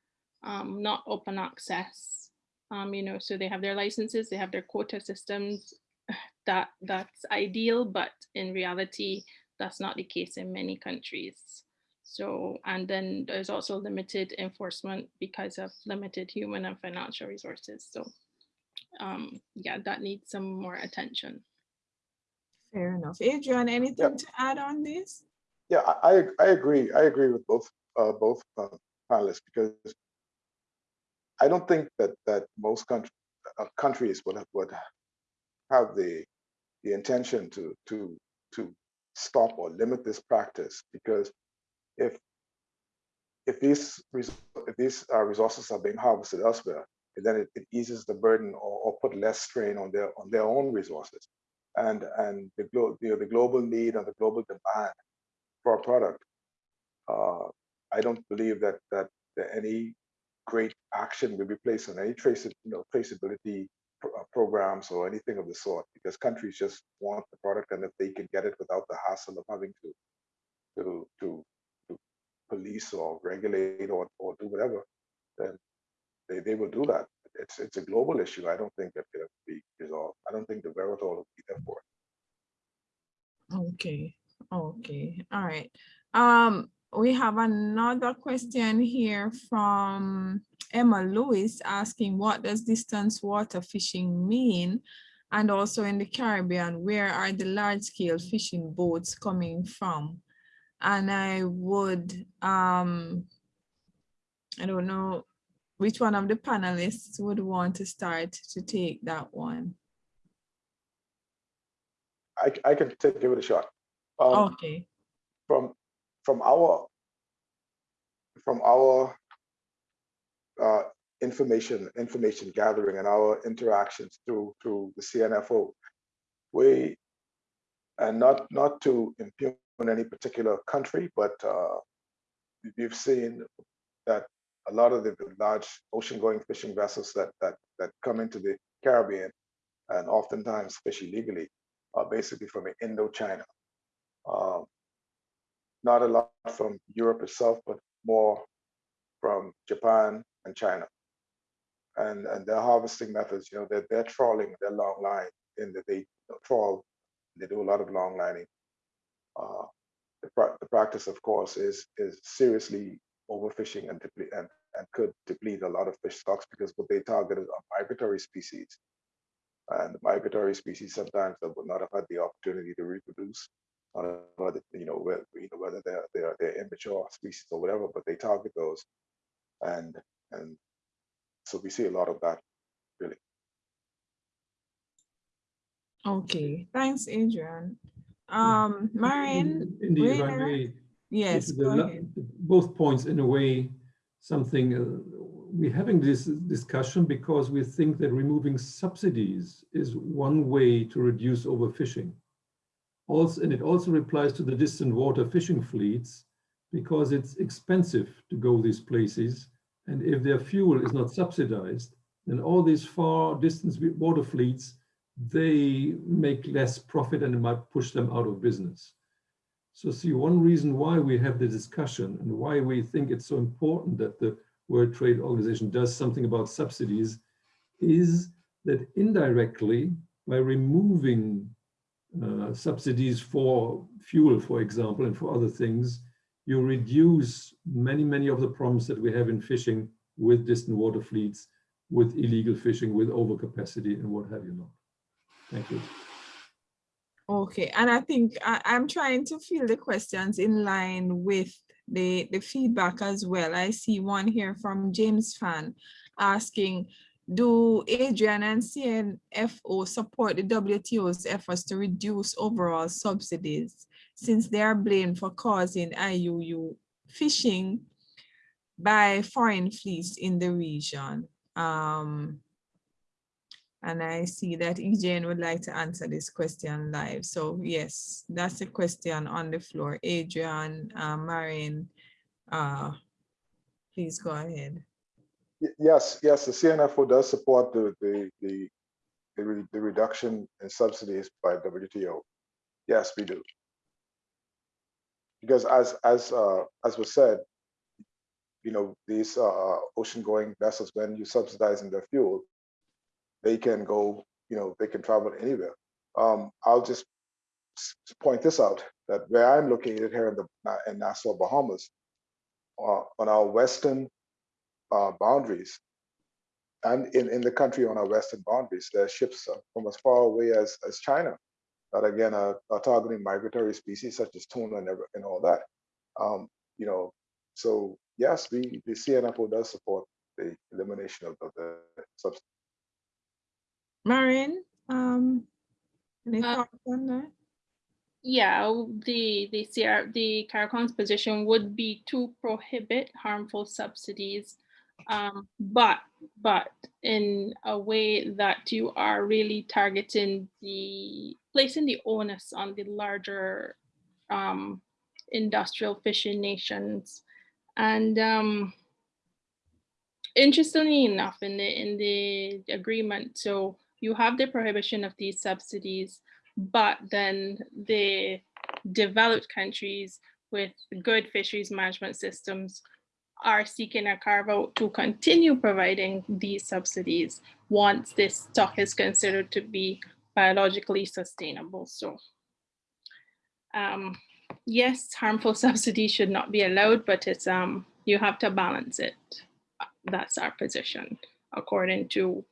um, not open access, um, you know, so they have their licenses, they have their quota systems. <sighs> That that's ideal, but in reality, that's not the case in many countries. So, and then there's also limited enforcement because of limited human and financial resources. So um, yeah, that needs some more attention. Fair enough. Adrian, anything to add on this? Yeah, I, I, I agree. I agree with both uh, both uh, panelists because I don't think that that most country, uh, countries would have, would have the the intention to to to stop or limit this practice because if if these if these uh, resources are being harvested elsewhere, then it, it eases the burden or, or, put less strain on their on their own resources, and and the glo you know, the global need and the global demand for a product. Uh, I don't believe that that, any great action will be placed on any trace you know traceability programs or anything of the sort because countries just want the product and if they can get it without the hassle of having to to to, to police or regulate or, or do whatever then they, they will do that. It's it's a global issue. I don't think that can be resolved. I don't think the wherewithal will be there for it. Okay. Okay. All right. Um we have another question here from Emma Lewis asking what does distance water fishing mean? And also in the Caribbean, where are the large scale fishing boats coming from? And I would, um, I don't know which one of the panelists would want to start to take that one. I, I can take, give it a shot. Um, okay. From from our from our uh, information information gathering and our interactions through through the CNFO, we and not not to impugn any particular country, but uh, we've seen that a lot of the large ocean-going fishing vessels that that that come into the Caribbean and oftentimes fish illegally are basically from Indochina. Um, not a lot from Europe itself, but more from Japan and China. And, and their harvesting methods, you know, they're, they're trawling, they're long line in that they trawl, they do a lot of long lining. Uh, the, the practice, of course, is is seriously overfishing and, and, and could deplete a lot of fish stocks because what they target is migratory species. And migratory species sometimes that would not have had the opportunity to reproduce whether you know whether, you know whether they're they're they're immature species or whatever, but they target those, and and so we see a lot of that really. Okay, thanks, Adrian. Um, Maren, Indeed, if I may, yes, the, both points in a way something uh, we're having this discussion because we think that removing subsidies is one way to reduce overfishing also, and it also replies to the distant water fishing fleets because it's expensive to go these places. And if their fuel is not subsidized, then all these far distance water fleets they make less profit and it might push them out of business. So see, one reason why we have the discussion and why we think it's so important that the World Trade Organization does something about subsidies is that indirectly, by removing uh, subsidies for fuel, for example, and for other things, you reduce many, many of the problems that we have in fishing with distant water fleets, with illegal fishing, with overcapacity and what have you not. Thank you. Okay, and I think I, I'm trying to fill the questions in line with the, the feedback as well. I see one here from James Fan asking, do Adrian and CNFO support the WTO's efforts to reduce overall subsidies since they are blamed for causing IUU fishing by foreign fleets in the region? Um, and I see that EJN would like to answer this question live. So yes, that's a question on the floor. Adrian, uh, uh, please go ahead. Yes, yes, the CNFO does support the, the, the, the re- the reduction in subsidies by WTO. Yes, we do. Because as, as, uh, as was said, you know, these, uh, ocean-going vessels, when you subsidizing their fuel, they can go, you know, they can travel anywhere. Um, I'll just point this out, that where I'm located here in the, in Nassau, Bahamas, uh, on our western uh, boundaries, and in, in the country on our western boundaries, there are ships uh, from as far away as, as China that again are, are targeting migratory species such as tuna and, and all that. Um, you know, so yes, we the CNFO does support the elimination of, of the subsidy. Maren, um, any Uh, thoughts on that? Yeah, the, the CR, the CARICOM's position would be to prohibit harmful subsidies. Um, but, but in a way that you are really targeting the, placing the onus on the larger um, industrial fishing nations. And um, interestingly enough, in the, in the agreement, so you have the prohibition of these subsidies, but then the developed countries with good fisheries management systems are seeking a carve out to continue providing these subsidies once this stock is considered to be biologically sustainable. So um, yes, harmful <laughs> subsidies should not be allowed, but it's um, you have to balance it. That's our position according to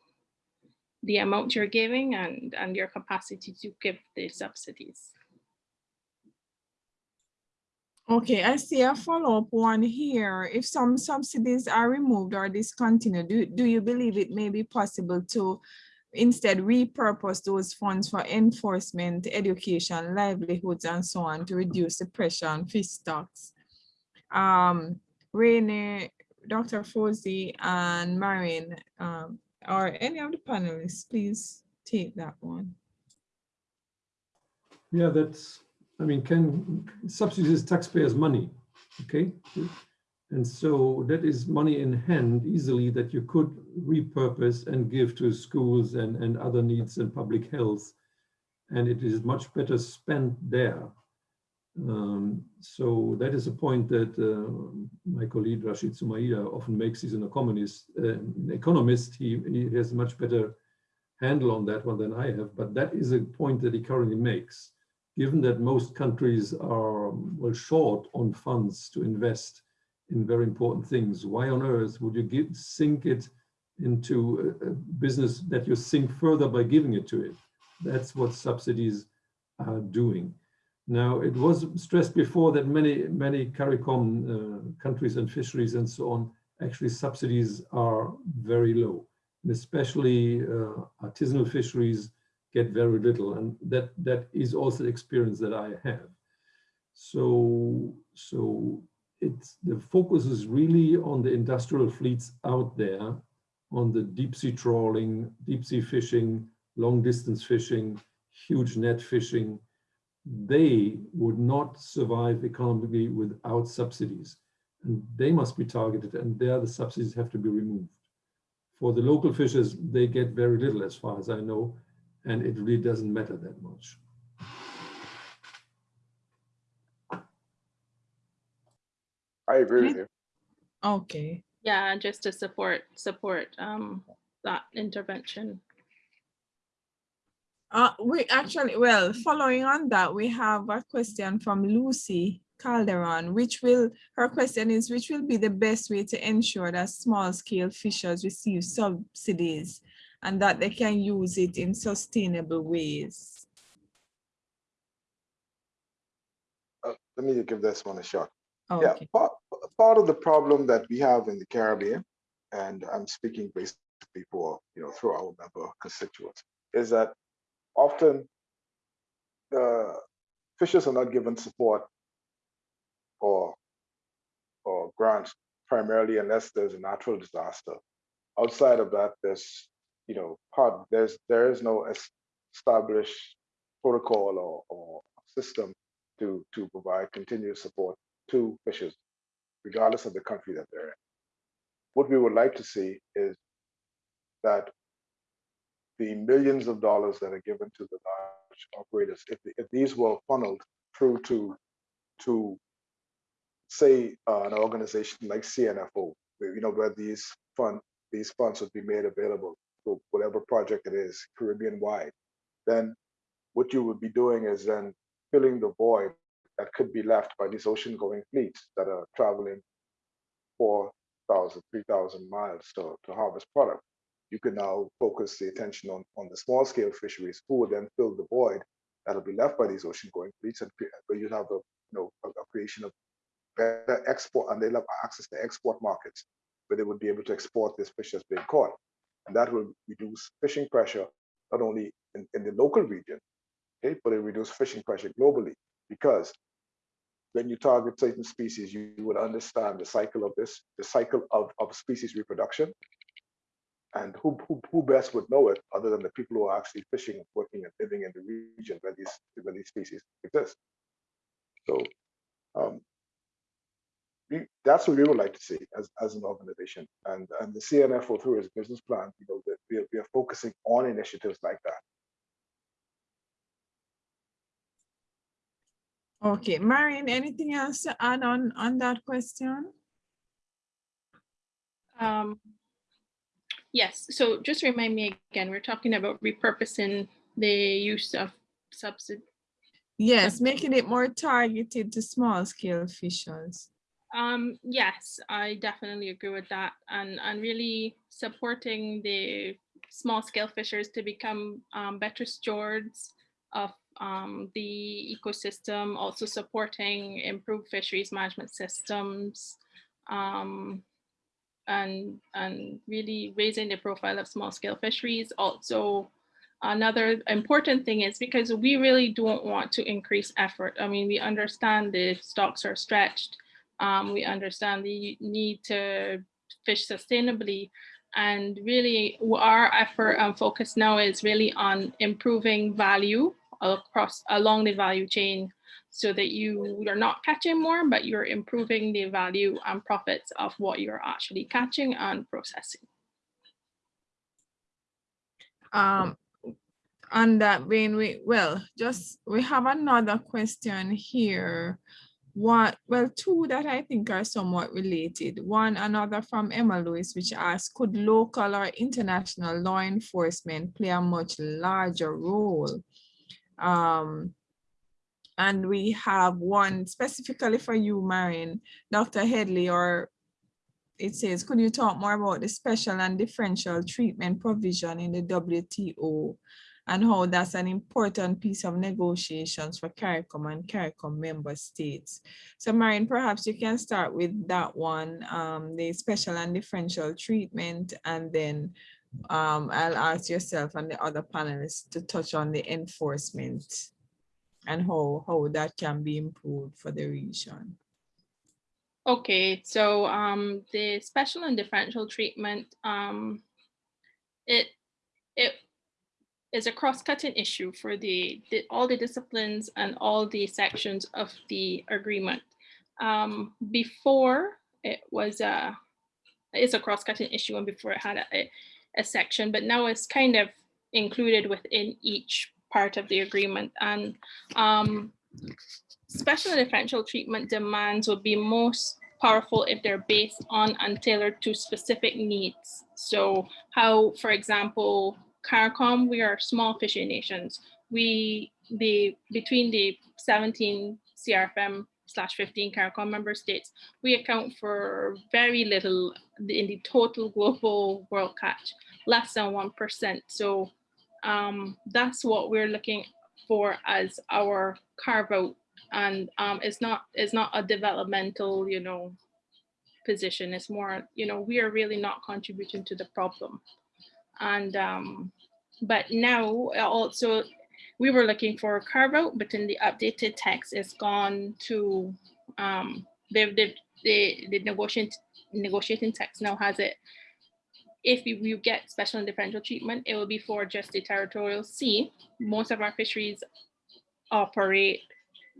the amount you're giving and, and your capacity to give the subsidies. Okay, I see a follow-up one here. If some subsidies are removed or discontinued, do, do you believe it may be possible to instead repurpose those funds for enforcement, education, livelihoods, and so on to reduce the pressure on fish stocks? Um, Dr. Froese, and Maren, um, or any of the panelists, please take that one. Yeah, that's, I mean, can subsidies taxpayers' money, okay? And so that is money in hand easily that you could repurpose and give to schools and, and other needs and public health. And it is much better spent there. Um, so that is a point that uh, my colleague Rashid Sumaila often makes. He's an economist. Uh, an economist. He, he has much better handle on that one than I have. But that is a point that he currently makes. Given that most countries are well short on funds to invest in very important things, why on earth would you give, sink it into a, a business that you sink further by giving it to it? That's what subsidies are doing. Now, it was stressed before that many, many CARICOM uh, countries and fisheries and so on, actually subsidies are very low. And especially uh, artisanal fisheries get very little. And that, that is also the experience that I have. So, so it's, the focus is really on the industrial fleets out there, on the deep sea trawling, deep sea fishing, long distance fishing, huge net fishing, they would not survive economically without subsidies. And they must be targeted and there the subsidies have to be removed. For the local fishers, they get very little as far as I know. And it really doesn't matter that much. I agree with you. Okay, Yeah, just to support, support um, that intervention. uh, we actually, well, following on that, we have a question from Lucy Calderon, which will, her question is, which will be the best way to ensure that small scale fishers receive subsidies and that they can use it in sustainable ways? Uh, Let me give this one a shot. Yeah, Okay, part, part of the problem that we have in the Caribbean, and I'm speaking basically for, you know, through our member constituents, is that often uh, fishers are not given support or or grants primarily unless there's a natural disaster. Outside of that, there's, you know, part, there's, there is no established protocol or, or system to, to provide continuous support to fishers, regardless of the country that they're in. What we would like to see is that the millions of dollars that are given to the large operators, if, if these were funneled through to, to say, uh, an organization like CNFO, you know, where these fund, these funds would be made available for whatever project it is, Caribbean wide, then what you would be doing is then filling the void that could be left by these ocean going fleets that are traveling 4,000, 3,000 miles to, to harvest product. You can now focus the attention on, on the small scale fisheries who will then fill the void that'll be left by these ocean going fleets and where you have a, you know, a, a creation of better export and they'll have access to export markets where they would be able to export this fish that's being caught. And that will reduce fishing pressure, not only in, in the local region, okay, but it reduce fishing pressure globally because when you target certain species, you, you would understand the cycle of this, the cycle of, of species reproduction. And who, who, who best would know it other than the people who are actually fishing, working and living in the region where these, where these species exist. So um, we, that's what we would like to see as, as an organization. And, and the CNFO through its business plan, you know, that we are, we are focusing on initiatives like that. okay. Maren, anything else to add on, on that question? Um, yes, so just remind me again, we're talking about repurposing the use of subsidy. Yes, making it more targeted to small scale fishers. Um, yes, I definitely agree with that and, and really supporting the small scale fishers to become um, better stewards of um, the ecosystem, also supporting improved fisheries management systems um, and, and really raising the profile of small scale fisheries. Also, another important thing is because we really don't want to increase effort. I mean, we understand the stocks are stretched. Um, we understand the need to fish sustainably. And really our effort and focus now is really on improving value across along the value chain so that you are not catching more, but you're improving the value and profits of what you're actually catching and processing. Um, on that vein, we, well, just, we have another question here. One, well, two that I think are somewhat related. One, another from Emma Lewis, which asks, could local or international law enforcement play a much larger role? Um, and we have one specifically for you, Maren, Dr. Headley, or it says, could you talk more about the special and differential treatment provision in the WTO and how that's an important piece of negotiations for CARICOM and CARICOM member states. So Maren, perhaps you can start with that one, um, the special and differential treatment, and then um, I'll ask yourself and the other panelists to touch on the enforcement and how, how that can be improved for the region. Okay, so um, the special and differential treatment, um, it it is a cross-cutting issue for the, the all the disciplines and all the sections of the agreement. Um, before it was a it's a cross-cutting issue and before it had a, a, section, but now it's kind of included within each part of the agreement. And um, special and differential treatment demands would be most powerful if they're based on and tailored to specific needs. So how, for example, CARICOM, we are small fishing nations. We, the, between the 17 CRFM slash 15 CARICOM member states, we account for very little in the total global world catch, less than 1%. So um, that's what we're looking for as our carve out and um, it's not it's not a developmental you know position it's more you know we are really not contributing to the problem and um, but now also we were looking for a carve out but in the updated text it's gone to um, they've, they've the the negotiating negotiating text now has it if you get special and differential treatment, it will be for just the territorial sea. Most of our fisheries operate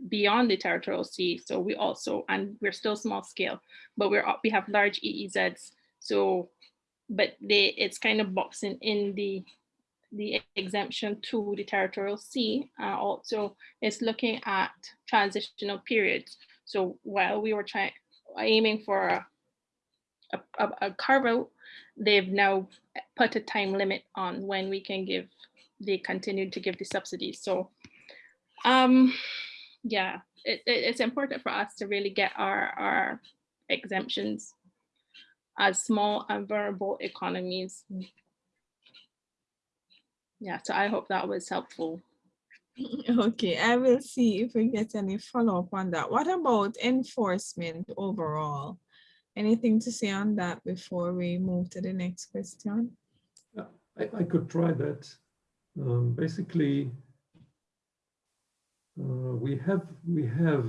beyond the territorial sea. So we also, and we're still small scale, but we're we have large EEZs. So, but they it's kind of boxing in the the exemption to the territorial sea. Uh, also, it's looking at transitional periods. So while we were trying aiming for a, a, a carve out, they've now put a time limit on when we can give, they continue to give the subsidies. So um, yeah, it, it, it's important for us to really get our, our exemptions as small and vulnerable economies. Yeah, so I hope that was helpful. <laughs> Okay, I will see if we get any follow-up on that. What about enforcement overall? Anything to say on that before we move to the next question? Yeah, I, I could try that. Um, basically, uh, we have we have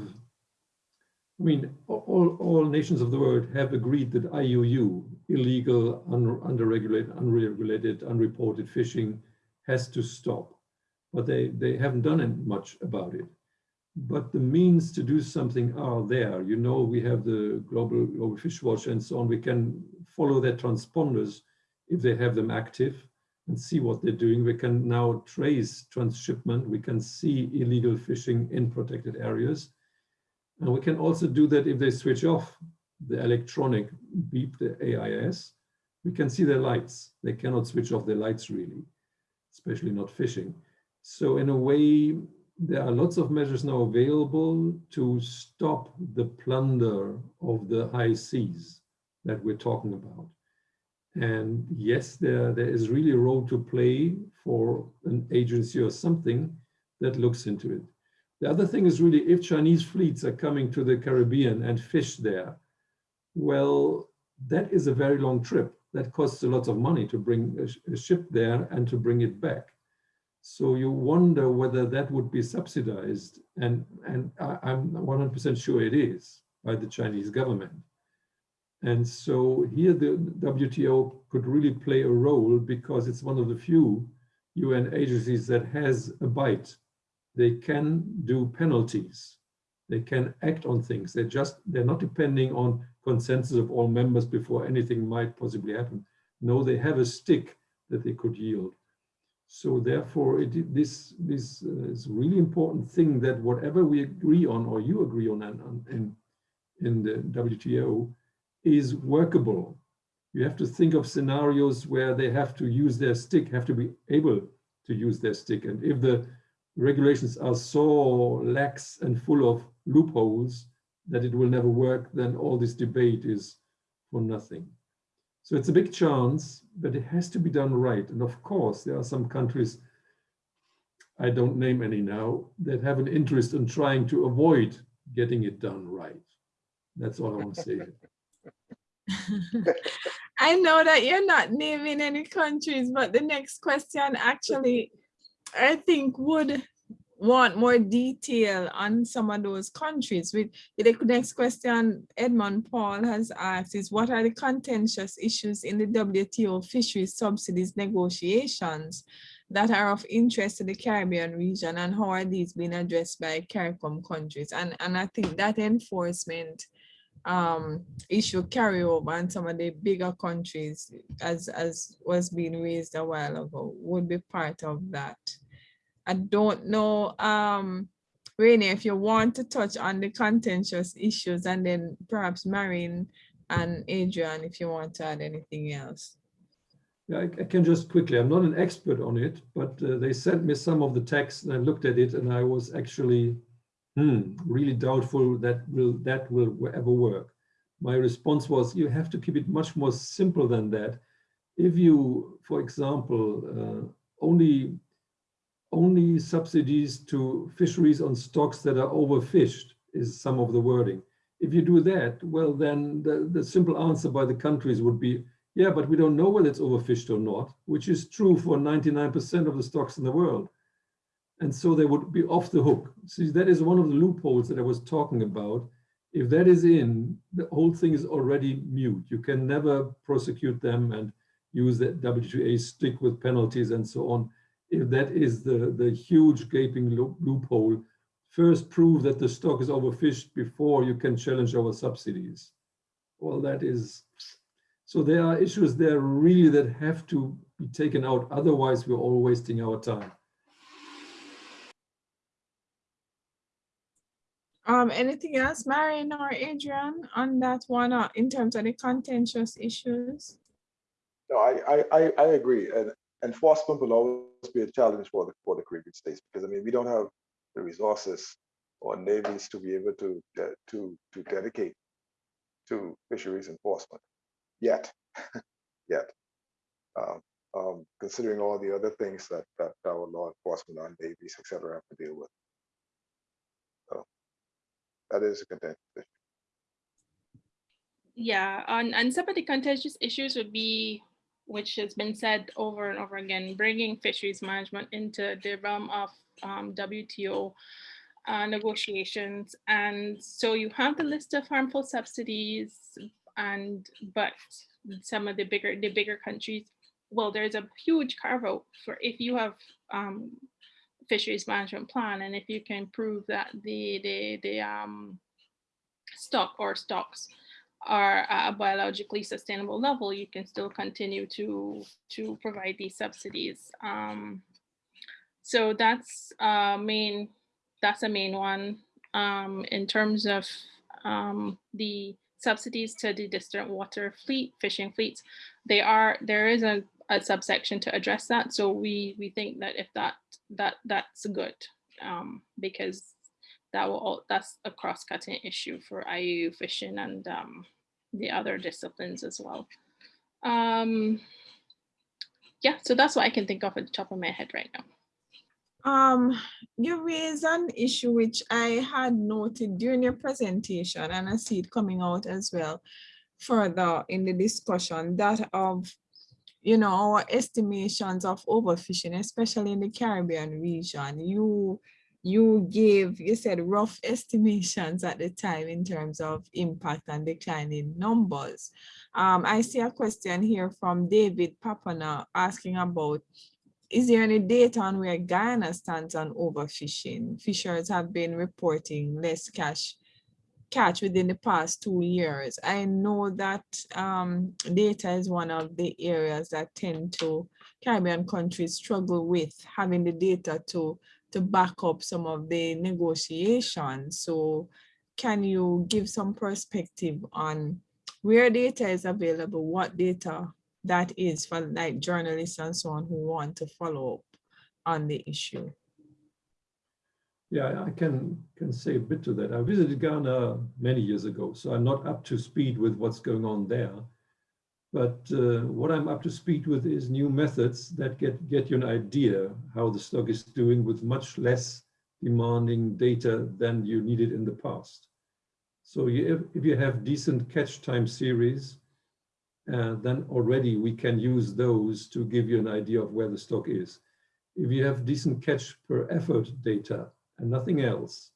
I mean all all nations of the world have agreed that IUU illegal un, underregulated unregulated unreported fishing has to stop but they they haven't done much about it but the means to do something are there you know we have the global global fish watch and so on we can follow their transponders if they have them active and see what they're doing. We can now trace transshipment. We can see illegal fishing in protected areas. And we can also do that if they switch off the electronic beep, the AIS, we can see their lights. They cannot switch off their lights really, especially not fishing. So in a way, there are lots of measures now available to stop the plunder of the high seas that we're talking about. And yes, there, there is really a role to play for an agency or something that looks into it. The other thing is really if Chinese fleets are coming to the Caribbean and fish there, well, that is a very long trip. That costs a lot of money to bring a, a ship there and to bring it back. So you wonder whether that would be subsidized. And, and I, I'm 100% sure it is by the Chinese government. And so here the WTO could really play a role because it's one of the few UN agencies that has a bite. They can do penalties. They can act on things. They're just, they're not depending on consensus of all members before anything might possibly happen. No, they have a stick that they could yield. So therefore, it, this, this uh, is really important thing that whatever we agree on or you agree on in, in the WTO, is workable. You have to think of scenarios where they have to use their stick, have to be able to use their stick. And if the regulations are so lax and full of loopholes that it will never work, then all this debate is for nothing. So it's a big chance, but it has to be done right. And of course, there are some countries, I don't name any now, that have an interest in trying to avoid getting it done right. That's all I want to say. <laughs> <laughs> I know that you're not naming any countries, but the next question actually, I think would want more detail on some of those countries. With the next question Edmund Paul has asked is what are the contentious issues in the WTO fisheries subsidies negotiations that are of interest to the Caribbean region and how are these being addressed by CARICOM countries? And, and I think that enforcement um, issue carry over and some of the bigger countries, as, as was being raised a while ago, would be part of that. I don't know, um, Rainer, if you want to touch on the contentious issues and then perhaps Maren and Adrian, if you want to add anything else. Yeah, I, I can just quickly, I'm not an expert on it, but uh, they sent me some of the text and I looked at it and I was actually hmm, really doubtful that will that will ever work. My response was, you have to keep it much more simple than that. If you, for example, uh, only only subsidies to fisheries on stocks that are overfished is some of the wording. If you do that, well, then the, the simple answer by the countries would be, yeah, but we don't know whether it's overfished or not, which is true for 99% of the stocks in the world. And so they would be off the hook. See, that is one of the loopholes that I was talking about. If that is in, the whole thing is already mute. You can never prosecute them and use the WTO stick with penalties and so on that is the, the huge gaping loophole, first prove that the stock is overfished before you can challenge our subsidies. Well, that is, so there are issues there really that have to be taken out. Otherwise, we're all wasting our time. Um, anything else, Maren or Adrian, on that one, uh, in terms of the contentious issues? No, I, I, I, I agree. And enforcement will always be a challenge for the for the Caribbean states because I mean we don't have the resources or navies to be able to uh, to to dedicate to fisheries enforcement yet <laughs> yet. Um, um, considering all the other things that that our law enforcement and navies etc have to deal with. So that is a contentious issue. Yeah and and some of the contentious issues would be which has been said over and over again, bringing fisheries management into the realm of um, WTO uh, negotiations. And so you have the list of harmful subsidies and but some of the bigger the bigger countries, well, there's a huge carve out for if you have um, fisheries management plan and if you can prove that the the the um, stock or stocks are a biologically sustainable level, you can still continue to, to provide these subsidies. Um, so that's uh, main, that's a main one. Um, in terms of um, the subsidies to the distant water fleet, fishing fleets, they are, there is a, a subsection to address that. So we, we think that if that, that that's good um, because that will that's a cross-cutting issue for IUU fishing and um, the other disciplines as well. Um, yeah, so that's what I can think of at the top of my head right now. Um, you raised an issue which I had noted during your presentation, and I see it coming out as well further in the discussion, that of, you know, our estimations of overfishing, especially in the Caribbean region. You you gave, you said rough estimations at the time in terms of impact and declining numbers. Um, I see a question here from David Papana asking about, is there any data on where Guyana stands on overfishing? Fishers have been reporting less cash catch within the past two years. I know that um, data is one of the areas that tend to Caribbean countries struggle with having the data to to back up some of the negotiations. So can you give some perspective on where data is available, what data that is for like journalists and so on who want to follow up on the issue? Yeah, I can, can say a bit to that. I visited Guyana many years ago, so I'm not up to speed with what's going on there. But uh, what I'm up to speed with is new methods that get, get you an idea how the stock is doing with much less demanding data than you needed in the past. So you, if, if you have decent catch time series, uh, then already we can use those to give you an idea of where the stock is. If you have decent catch per effort data and nothing else,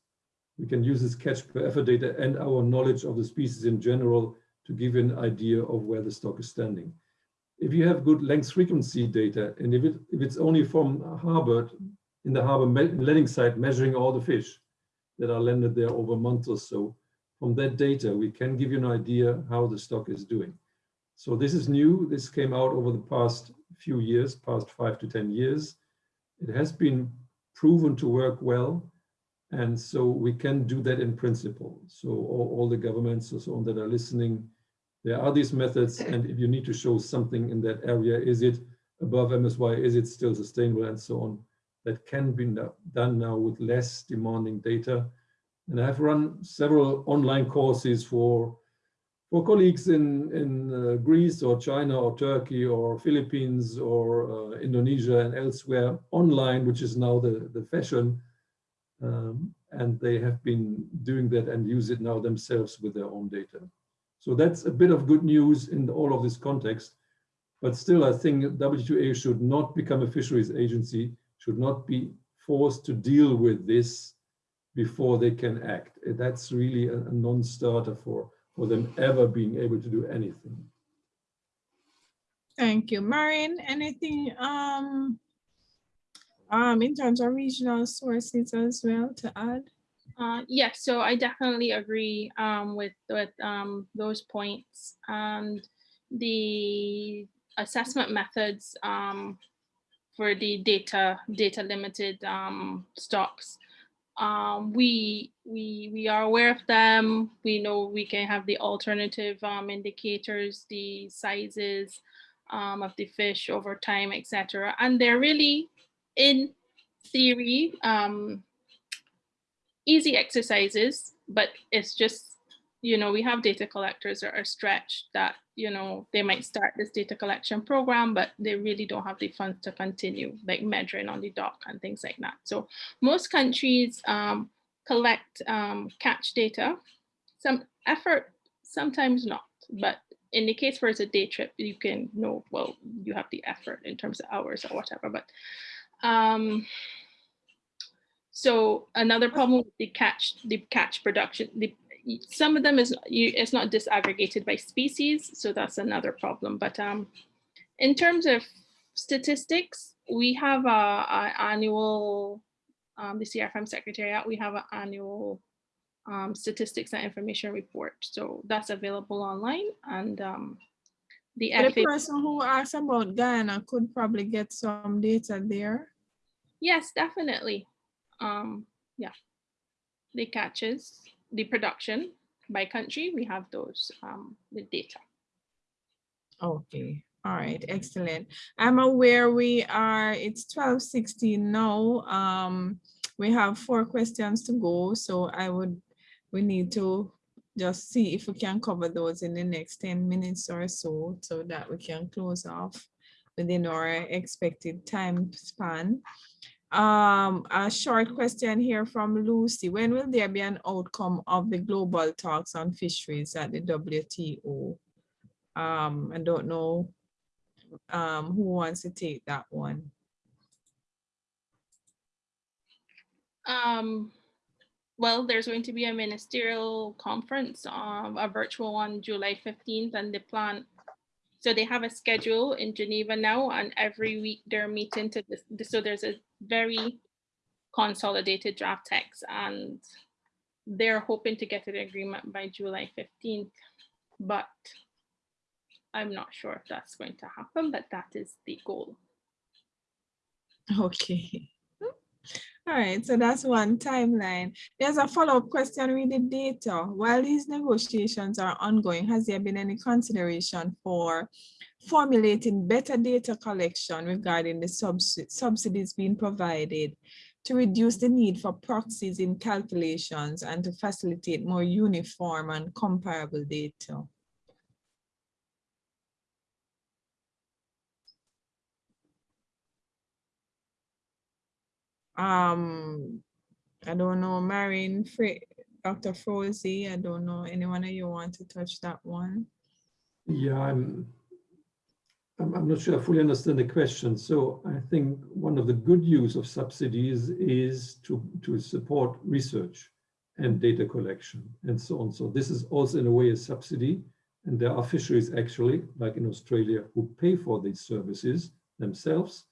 we can use this catch per effort data and our knowledge of the species in general to give you an idea of where the stock is standing. If you have good length frequency data, and if, it, if it's only from harbor, in the harbor landing site, measuring all the fish that are landed there over a month or so, from that data, we can give you an idea how the stock is doing. So this is new. This came out over the past few years, past five to 10 years. It has been proven to work well. And so we can do that in principle. So all, all the governments or so on that are listening, there are these methods. And if you need to show something in that area, is it above MSY? Is it still sustainable and so on? That can be done now with less demanding data. And I've run several online courses for for colleagues in, in uh, Greece or China or Turkey or Philippines or uh, Indonesia and elsewhere online, which is now the, the fashion. Um, and they have been doing that and use it now themselves with their own data. So that's a bit of good news in all of this context. But still, I think WTO should not become a fisheries agency, should not be forced to deal with this before they can act. That's really a, non-starter for for them ever being able to do anything. Thank you. Maureen, anything um, um, in terms of regional sources as well to add? Uh, yeah, so I definitely agree um, with, with um, those points and the assessment methods um, for the data data limited um, stocks um, we we we are aware of them. We know we can have the alternative um, indicators, the sizes of the fish over time, etc. And they're really, in theory, um, easy exercises, but it's just you know, we have data collectors that are stretched that, you know, they might start this data collection program, but they really don't have the funds to continue, like measuring on the dock and things like that. So most countries um, collect um, catch data, some effort, sometimes not, but in the case where it's a day trip, you can know, well, you have the effort in terms of hours or whatever, but um, so another problem with the catch, the catch production, the some of them is it's not disaggregated by species, so that's another problem. But um, in terms of statistics, we have a, a annual, um, the CRFM Secretariat, we have an annual um, statistics and information report. So that's available online and um, the the person who asked about Guyana could probably get some data there. Yes, definitely. Um, yeah, the catches the production by country, we have those um, the data. Okay. All right, excellent. I'm aware we are, it's 1216 now. Um, we have four questions to go, so I would, we need to just see if we can cover those in the next 10 minutes or so, so that we can close off within our expected time span. Um, a short question here from Lucy. When will there be an outcome of the global talks on fisheries at the WTO? Um, I don't know um, who wants to take that one. Um, well, there's going to be a ministerial conference, um, a virtual one, July 15th, and the plan so they have a schedule in Geneva now, and every week they're meeting to this. So there's a very consolidated draft text, and they're hoping to get an agreement by July 15th. But I'm not sure if that's going to happen, but that is the goal. Okay. All right, so that's one timeline. There's a follow-up question with the data. While these negotiations are ongoing, has there been any consideration for formulating better data collection regarding the subs subsidies being provided to reduce the need for proxies in calculations and to facilitate more uniform and comparable data? Um, I don't know, Maren, Dr. Froese, I don't know, anyone of you want to touch that one? Yeah, I'm, I'm, I'm not sure I fully understand the question. So I think one of the good use of subsidies is to, to support research and data collection and so on. So this is also in a way a subsidy. And there are fisheries actually, like in Australia, who pay for these services themselves.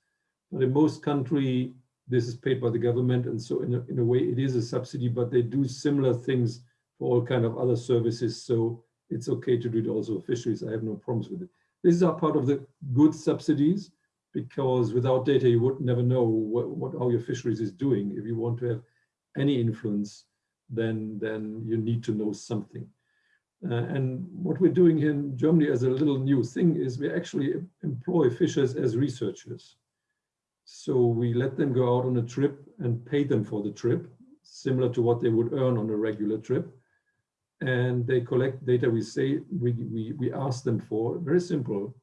But in most country, this is paid by the government. And so in a, in a way, it is a subsidy, but they do similar things for all kind of other services. So it's okay to do it also for fisheries. I have no problems with it. These are part of the good subsidies because without data, you would never know what, what how your fisheries is doing. If you want to have any influence, then, then you need to know something. Uh, and what we're doing here in Germany as a little new thing is we actually employ fishers as researchers. So we let them go out on a trip and pay them for the trip, similar to what they would earn on a regular trip. And they collect data we say we, we, we ask them for, very simple,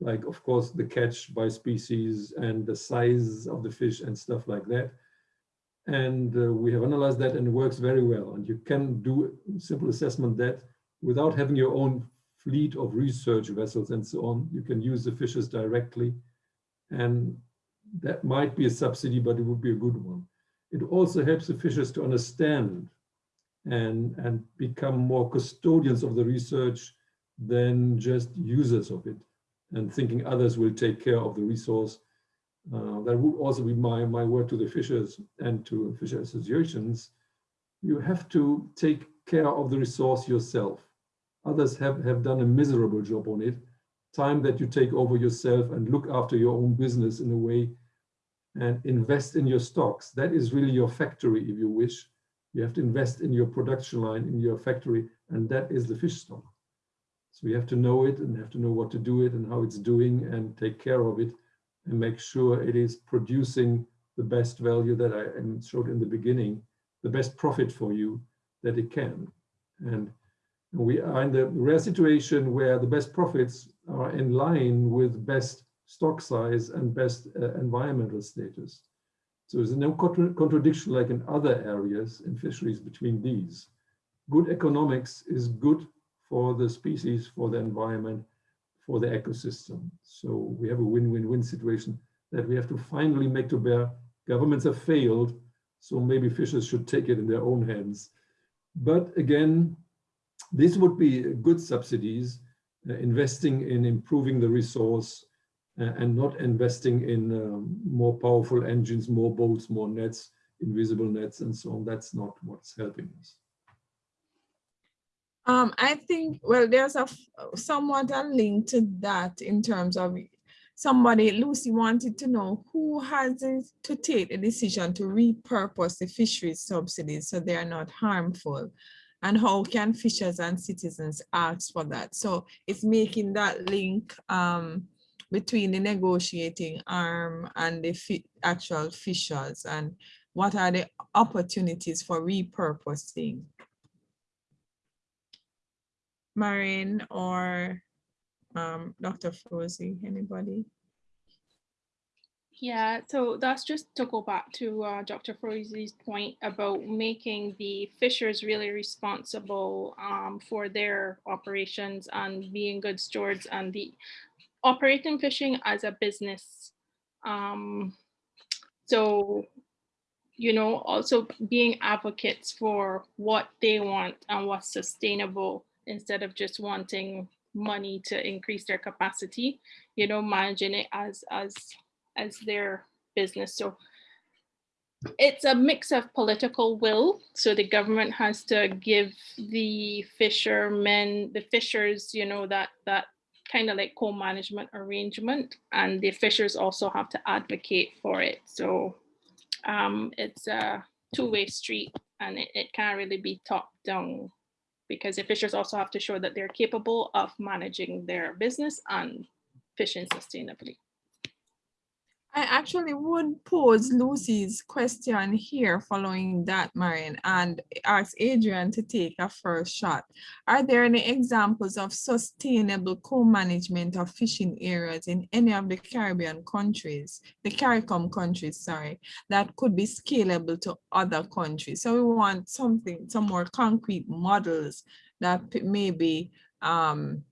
like of course the catch by species and the size of the fish and stuff like that. And uh, we have analyzed that and it works very well. And you can do simple assessment that without having your own fleet of research vessels and so on, you can use the fishes directly. And that might be a subsidy, but it would be a good one. It also helps the fishers to understand and, and become more custodians of the research than just users of it and thinking others will take care of the resource. Uh, that would also be my, my word to the fishers and to fisher associations. You have to take care of the resource yourself. Others have, have done a miserable job on it. Time that you take over yourself and look after your own business in a way and invest in your stocks. That is really your factory, if you wish. You have to invest in your production line, in your factory, and that is the fish stock. So we have to know it and have to know what to do it and how it's doing and take care of it and make sure it is producing the best value that I showed in the beginning, the best profit for you that it can. And we are in the rare situation where the best profits are in line with best stock size and best uh, environmental status. So there's no contra contradiction like in other areas in fisheries between these. Good economics is good for the species, for the environment, for the ecosystem. So we have a win-win-win situation that we have to finally make to bear. Governments have failed, so maybe fishers should take it in their own hands. But again, this would be good subsidies, uh, investing in improving the resource and not investing in um, more powerful engines, more boats, more nets, invisible nets, and so on. That's not what's helping us. Um, I think, well, there's a somewhat a link to that in terms of somebody, Lucy wanted to know who has to take the decision to repurpose the fisheries subsidies so they are not harmful and how can fishers and citizens ask for that? So it's making that link um, between the negotiating arm and the fi actual fishers and what are the opportunities for repurposing? Maren or um, Dr. Froese, anybody? Yeah, so that's just to go back to uh, Dr. Froese's point about making the fishers really responsible um, for their operations and being good stewards and the operating fishing as a business. Um, so, you know, also being advocates for what they want and what's sustainable instead of just wanting money to increase their capacity, you know, managing it as, as, as their business. So it's a mix of political will. So the government has to give the fishermen, the fishers, you know, that, that kind of like co-management arrangement and the fishers also have to advocate for it. So um, it's a two-way street and it, it can't really be top down because the fishers also have to show that they're capable of managing their business and fishing sustainably. I actually would pose Lucy's question here following that, Maren, and ask Adrian to take a first shot. Are there any examples of sustainable co-management of fishing areas in any of the Caribbean countries, the CARICOM countries, sorry, that could be scalable to other countries? So we want something, some more concrete models that maybe um,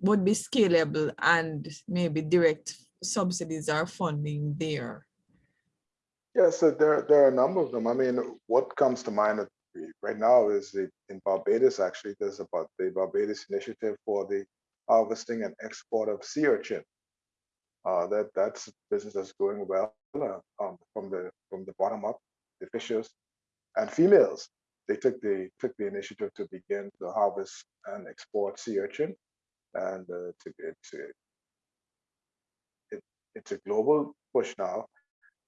would be scalable and maybe direct subsidies are funding there? Yeah, so there, there are a number of them. I mean, what comes to mind right now is the, in Barbados, actually, there's about the Barbados Initiative for the harvesting and export of sea urchin. Uh, that that's business that's going well uh, um, from the from the bottom up, the fishers and females they took the took the initiative to begin to harvest and export sea urchin, and uh, to, it, it's a global push now.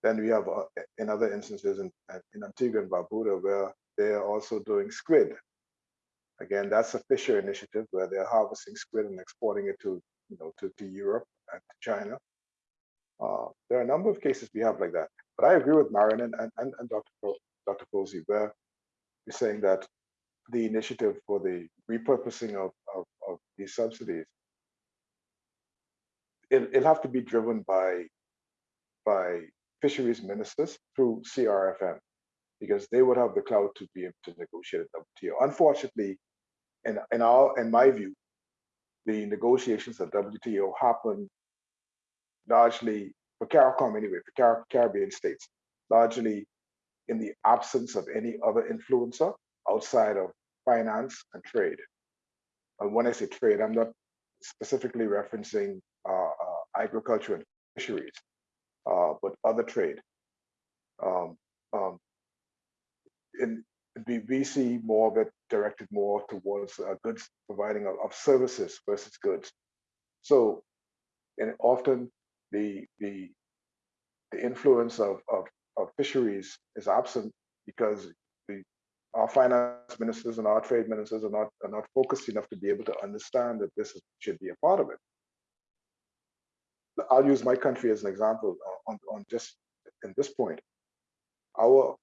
Then we have uh, in other instances in, in Antigua and Barbuda where they are also doing squid. Again, that's a Fisher initiative where they're harvesting squid and exporting it to you know to, to Europe and to China. Uh, there are a number of cases we have like that. But I agree with Maren and, and, and Dr. Po- Dr. Posey, where you're saying that the initiative for the repurposing of, of, of these subsidies, it, it'll have to be driven by, by fisheries ministers through CRFM, because they would have the clout to be able to negotiate at WTO. Unfortunately, in, in, our, in my view, the negotiations at WTO happen largely for CARICOM anyway, for Car- Caribbean states, largely in the absence of any other influencer outside of finance and trade. And when I say trade, I'm not specifically referencing agriculture and fisheries, uh, but other trade. Um, um, in, we, see more of it directed more towards uh, goods providing of, of services versus goods. So, and often the the the influence of, of, of fisheries is absent because the our finance ministers and our trade ministers are not are not focused enough to be able to understand that this is, should be a part of it. I'll use my country as an example on, on just in this point. Our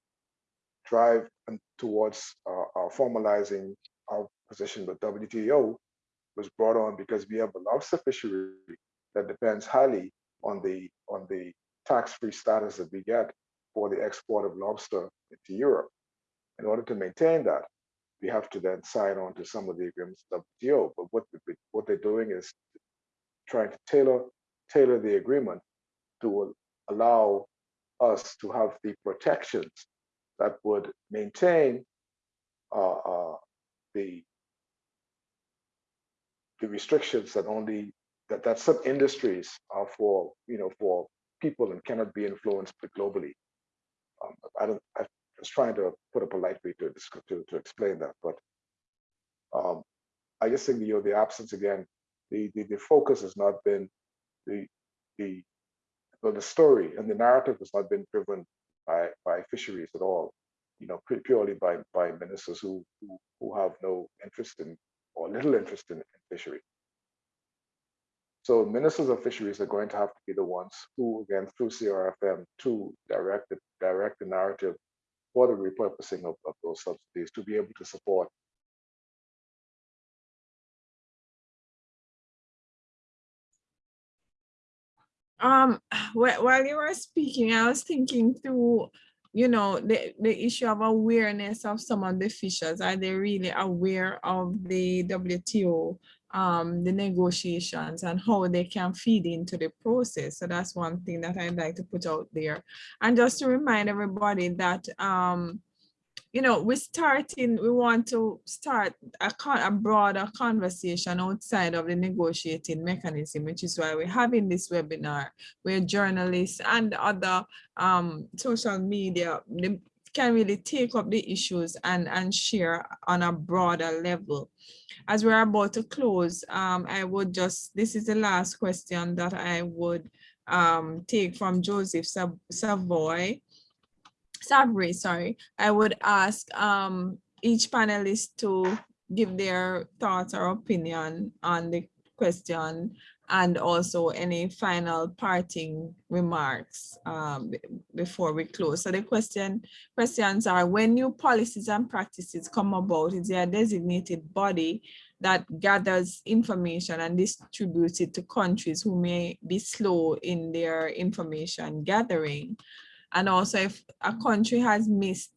drive towards uh, uh, formalizing our position with WTO was brought on because we have a lobster fishery that depends highly on the on the tax-free status that we get for the export of lobster into Europe. In order to maintain that, we have to then sign on to some of the agreements of WTO. But what what they're doing is trying to tailor tailor the agreement to allow us to have the protections that would maintain uh, uh, the the restrictions that only that, that some industries are for, you know, for people and cannot be influenced globally. Um, I don't, I was trying to put up a polite way to, to, to explain that, but um, I just think, you know, the absence again, the, the, the focus has not been the, the, the story and the narrative has not been driven by, by fisheries at all, you know, purely by, by ministers who, who, who have no interest in or little interest in, in fishery. So ministers of fisheries are going to have to be the ones who, again, through CRFM, to direct the, direct the narrative for the repurposing of, of those subsidies to be able to support Um, <sighs> while you were speaking, I was thinking through, you know, the, the issue of awareness of some of the fishers. Are they really aware of the WTO, um, the negotiations and how they can feed into the process? So that's one thing that I'd like to put out there. And just to remind everybody that, um, you know, we're starting, we want to start a, con a broader conversation outside of the negotiating mechanism, which is why we're having this webinar where journalists and other um, social media can really take up the issues and, and share on a broader level. As we're about to close, um, I would just, this is the last question that I would um, take from Joseph Savoy. Savory, sorry, I would ask um, each panelist to give their thoughts or opinion on the question and also any final parting remarks um, before we close. So the question questions are when new policies and practices come about, is there a designated body that gathers information and distributes it to countries who may be slow in their information gathering? And also if a country has missed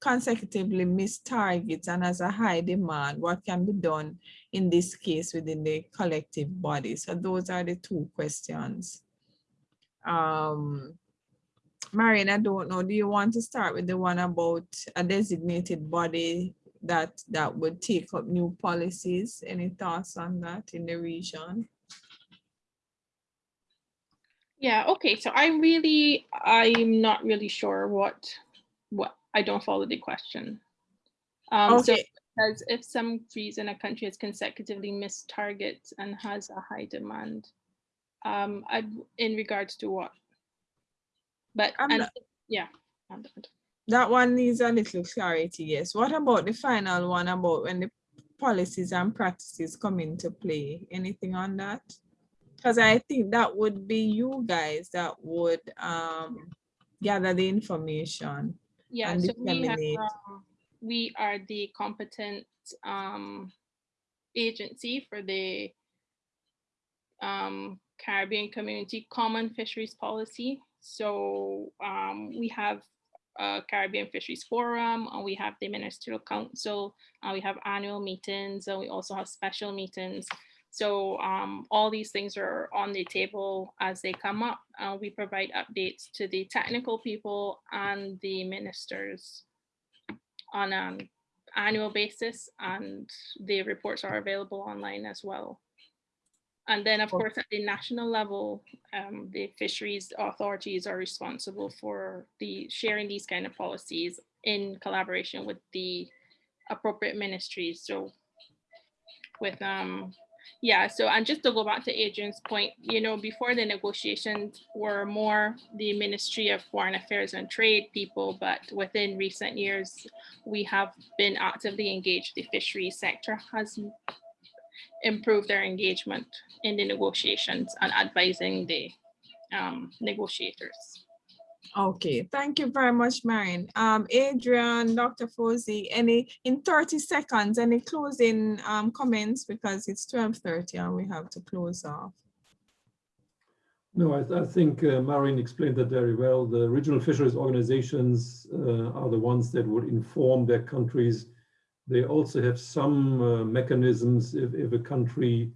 consecutively missed targets and has a high demand, what can be done in this case within the collective body? So those are the two questions. Um, Maren, I don't know, do you want to start with the one about a designated body that that would take up new policies? Any thoughts on that in the region? Yeah, okay, so I really, I'm not really sure what, what, I don't follow the question. Um, so Okay, because if some reason a country has consecutively missed targets and has a high demand, um, I, in regards to what? But, and, not- yeah. That one needs a little clarity, yes. What about the final one about when the policies and practices come into play? Anything on that? Because I think that would be you guys that would um gather the information. Yeah, and so we have, um, we are the competent, um, agency for the um, Caribbean Community Common Fisheries Policy. So, um, we have a Caribbean Fisheries Forum, and we have the Ministerial Council, and we have annual meetings, and we also have special meetings. So, um, all these things are on the table as they come up. Uh, we provide updates to the technical people and the ministers on an annual basis and the reports are available online as well. And then, of Oh. course, at the national level, um, the fisheries authorities are responsible for the sharing these kind of policies in collaboration with the appropriate ministries. So with, um, yeah, so and just to go back to Adrian's point, you know, before the negotiations were more the Ministry of Foreign Affairs and Trade people, but within recent years, we have been actively engaged. The fisheries sector has improved their engagement in the negotiations and advising the um, negotiators. Okay, thank you very much, Maren. Um, Adrian, Dr. Froese, any, in 30 seconds, any closing um comments because it's 12:30 and we have to close off. No, I, I think uh, Maren explained that very well. The regional fisheries organizations uh, are the ones that would inform their countries. They also have some uh, mechanisms if, if a country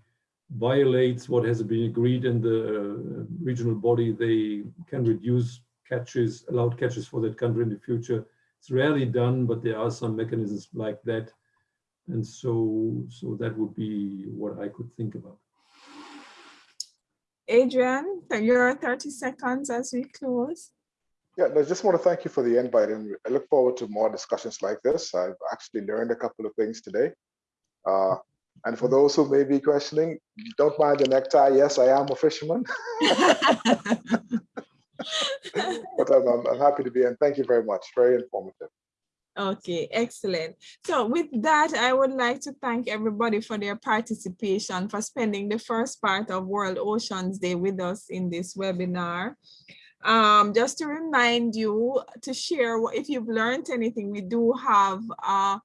violates what has been agreed in the uh, regional body, they can reduce catches, allowed catches for that country in the future. It's rarely done, but there are some mechanisms like that. And so, so that would be what I could think about. Adrian, your 30 seconds as we close. Yeah, I just want to thank you for the invite and I look forward to more discussions like this. I've actually learned a couple of things today. Uh, and for those who may be questioning, don't mind the necktie. Yes, I am a fisherman, <laughs> <laughs> but I'm, I'm, I'm happy to be in. Thank you very much. Very informative. Okay, excellent. So with that, I would like to thank everybody for their participation, for spending the first part of World Oceans Day with us in this webinar. Um, just to remind you to share if you've learned anything, we do have uh,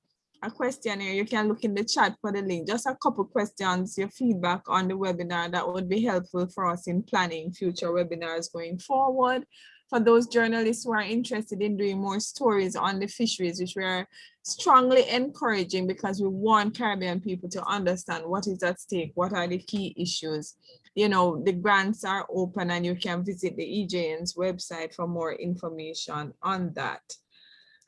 a questionnaire. You can look in the chat for the link. Just a couple questions, your feedback on the webinar that would be helpful for us in planning future webinars going forward for those journalists who are interested in doing more stories on the fisheries, which we are strongly encouraging because we want Caribbean people to understand what is at stake, what are the key issues. You know, the grants are open and you can visit the EJN's website for more information on that.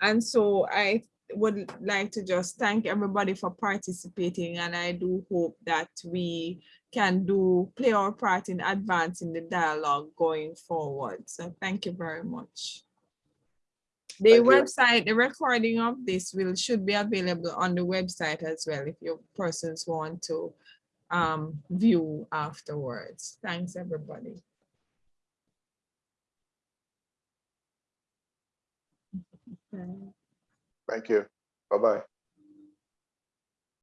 And so I would like to just thank everybody for participating and I do hope that we can do play our part in advancing the dialogue going forward. So thank you very much. The Thank you. website, the recording of this will should be available on the website as well if your persons want to um, view afterwards. Thanks, everybody. Thank you. Bye-bye.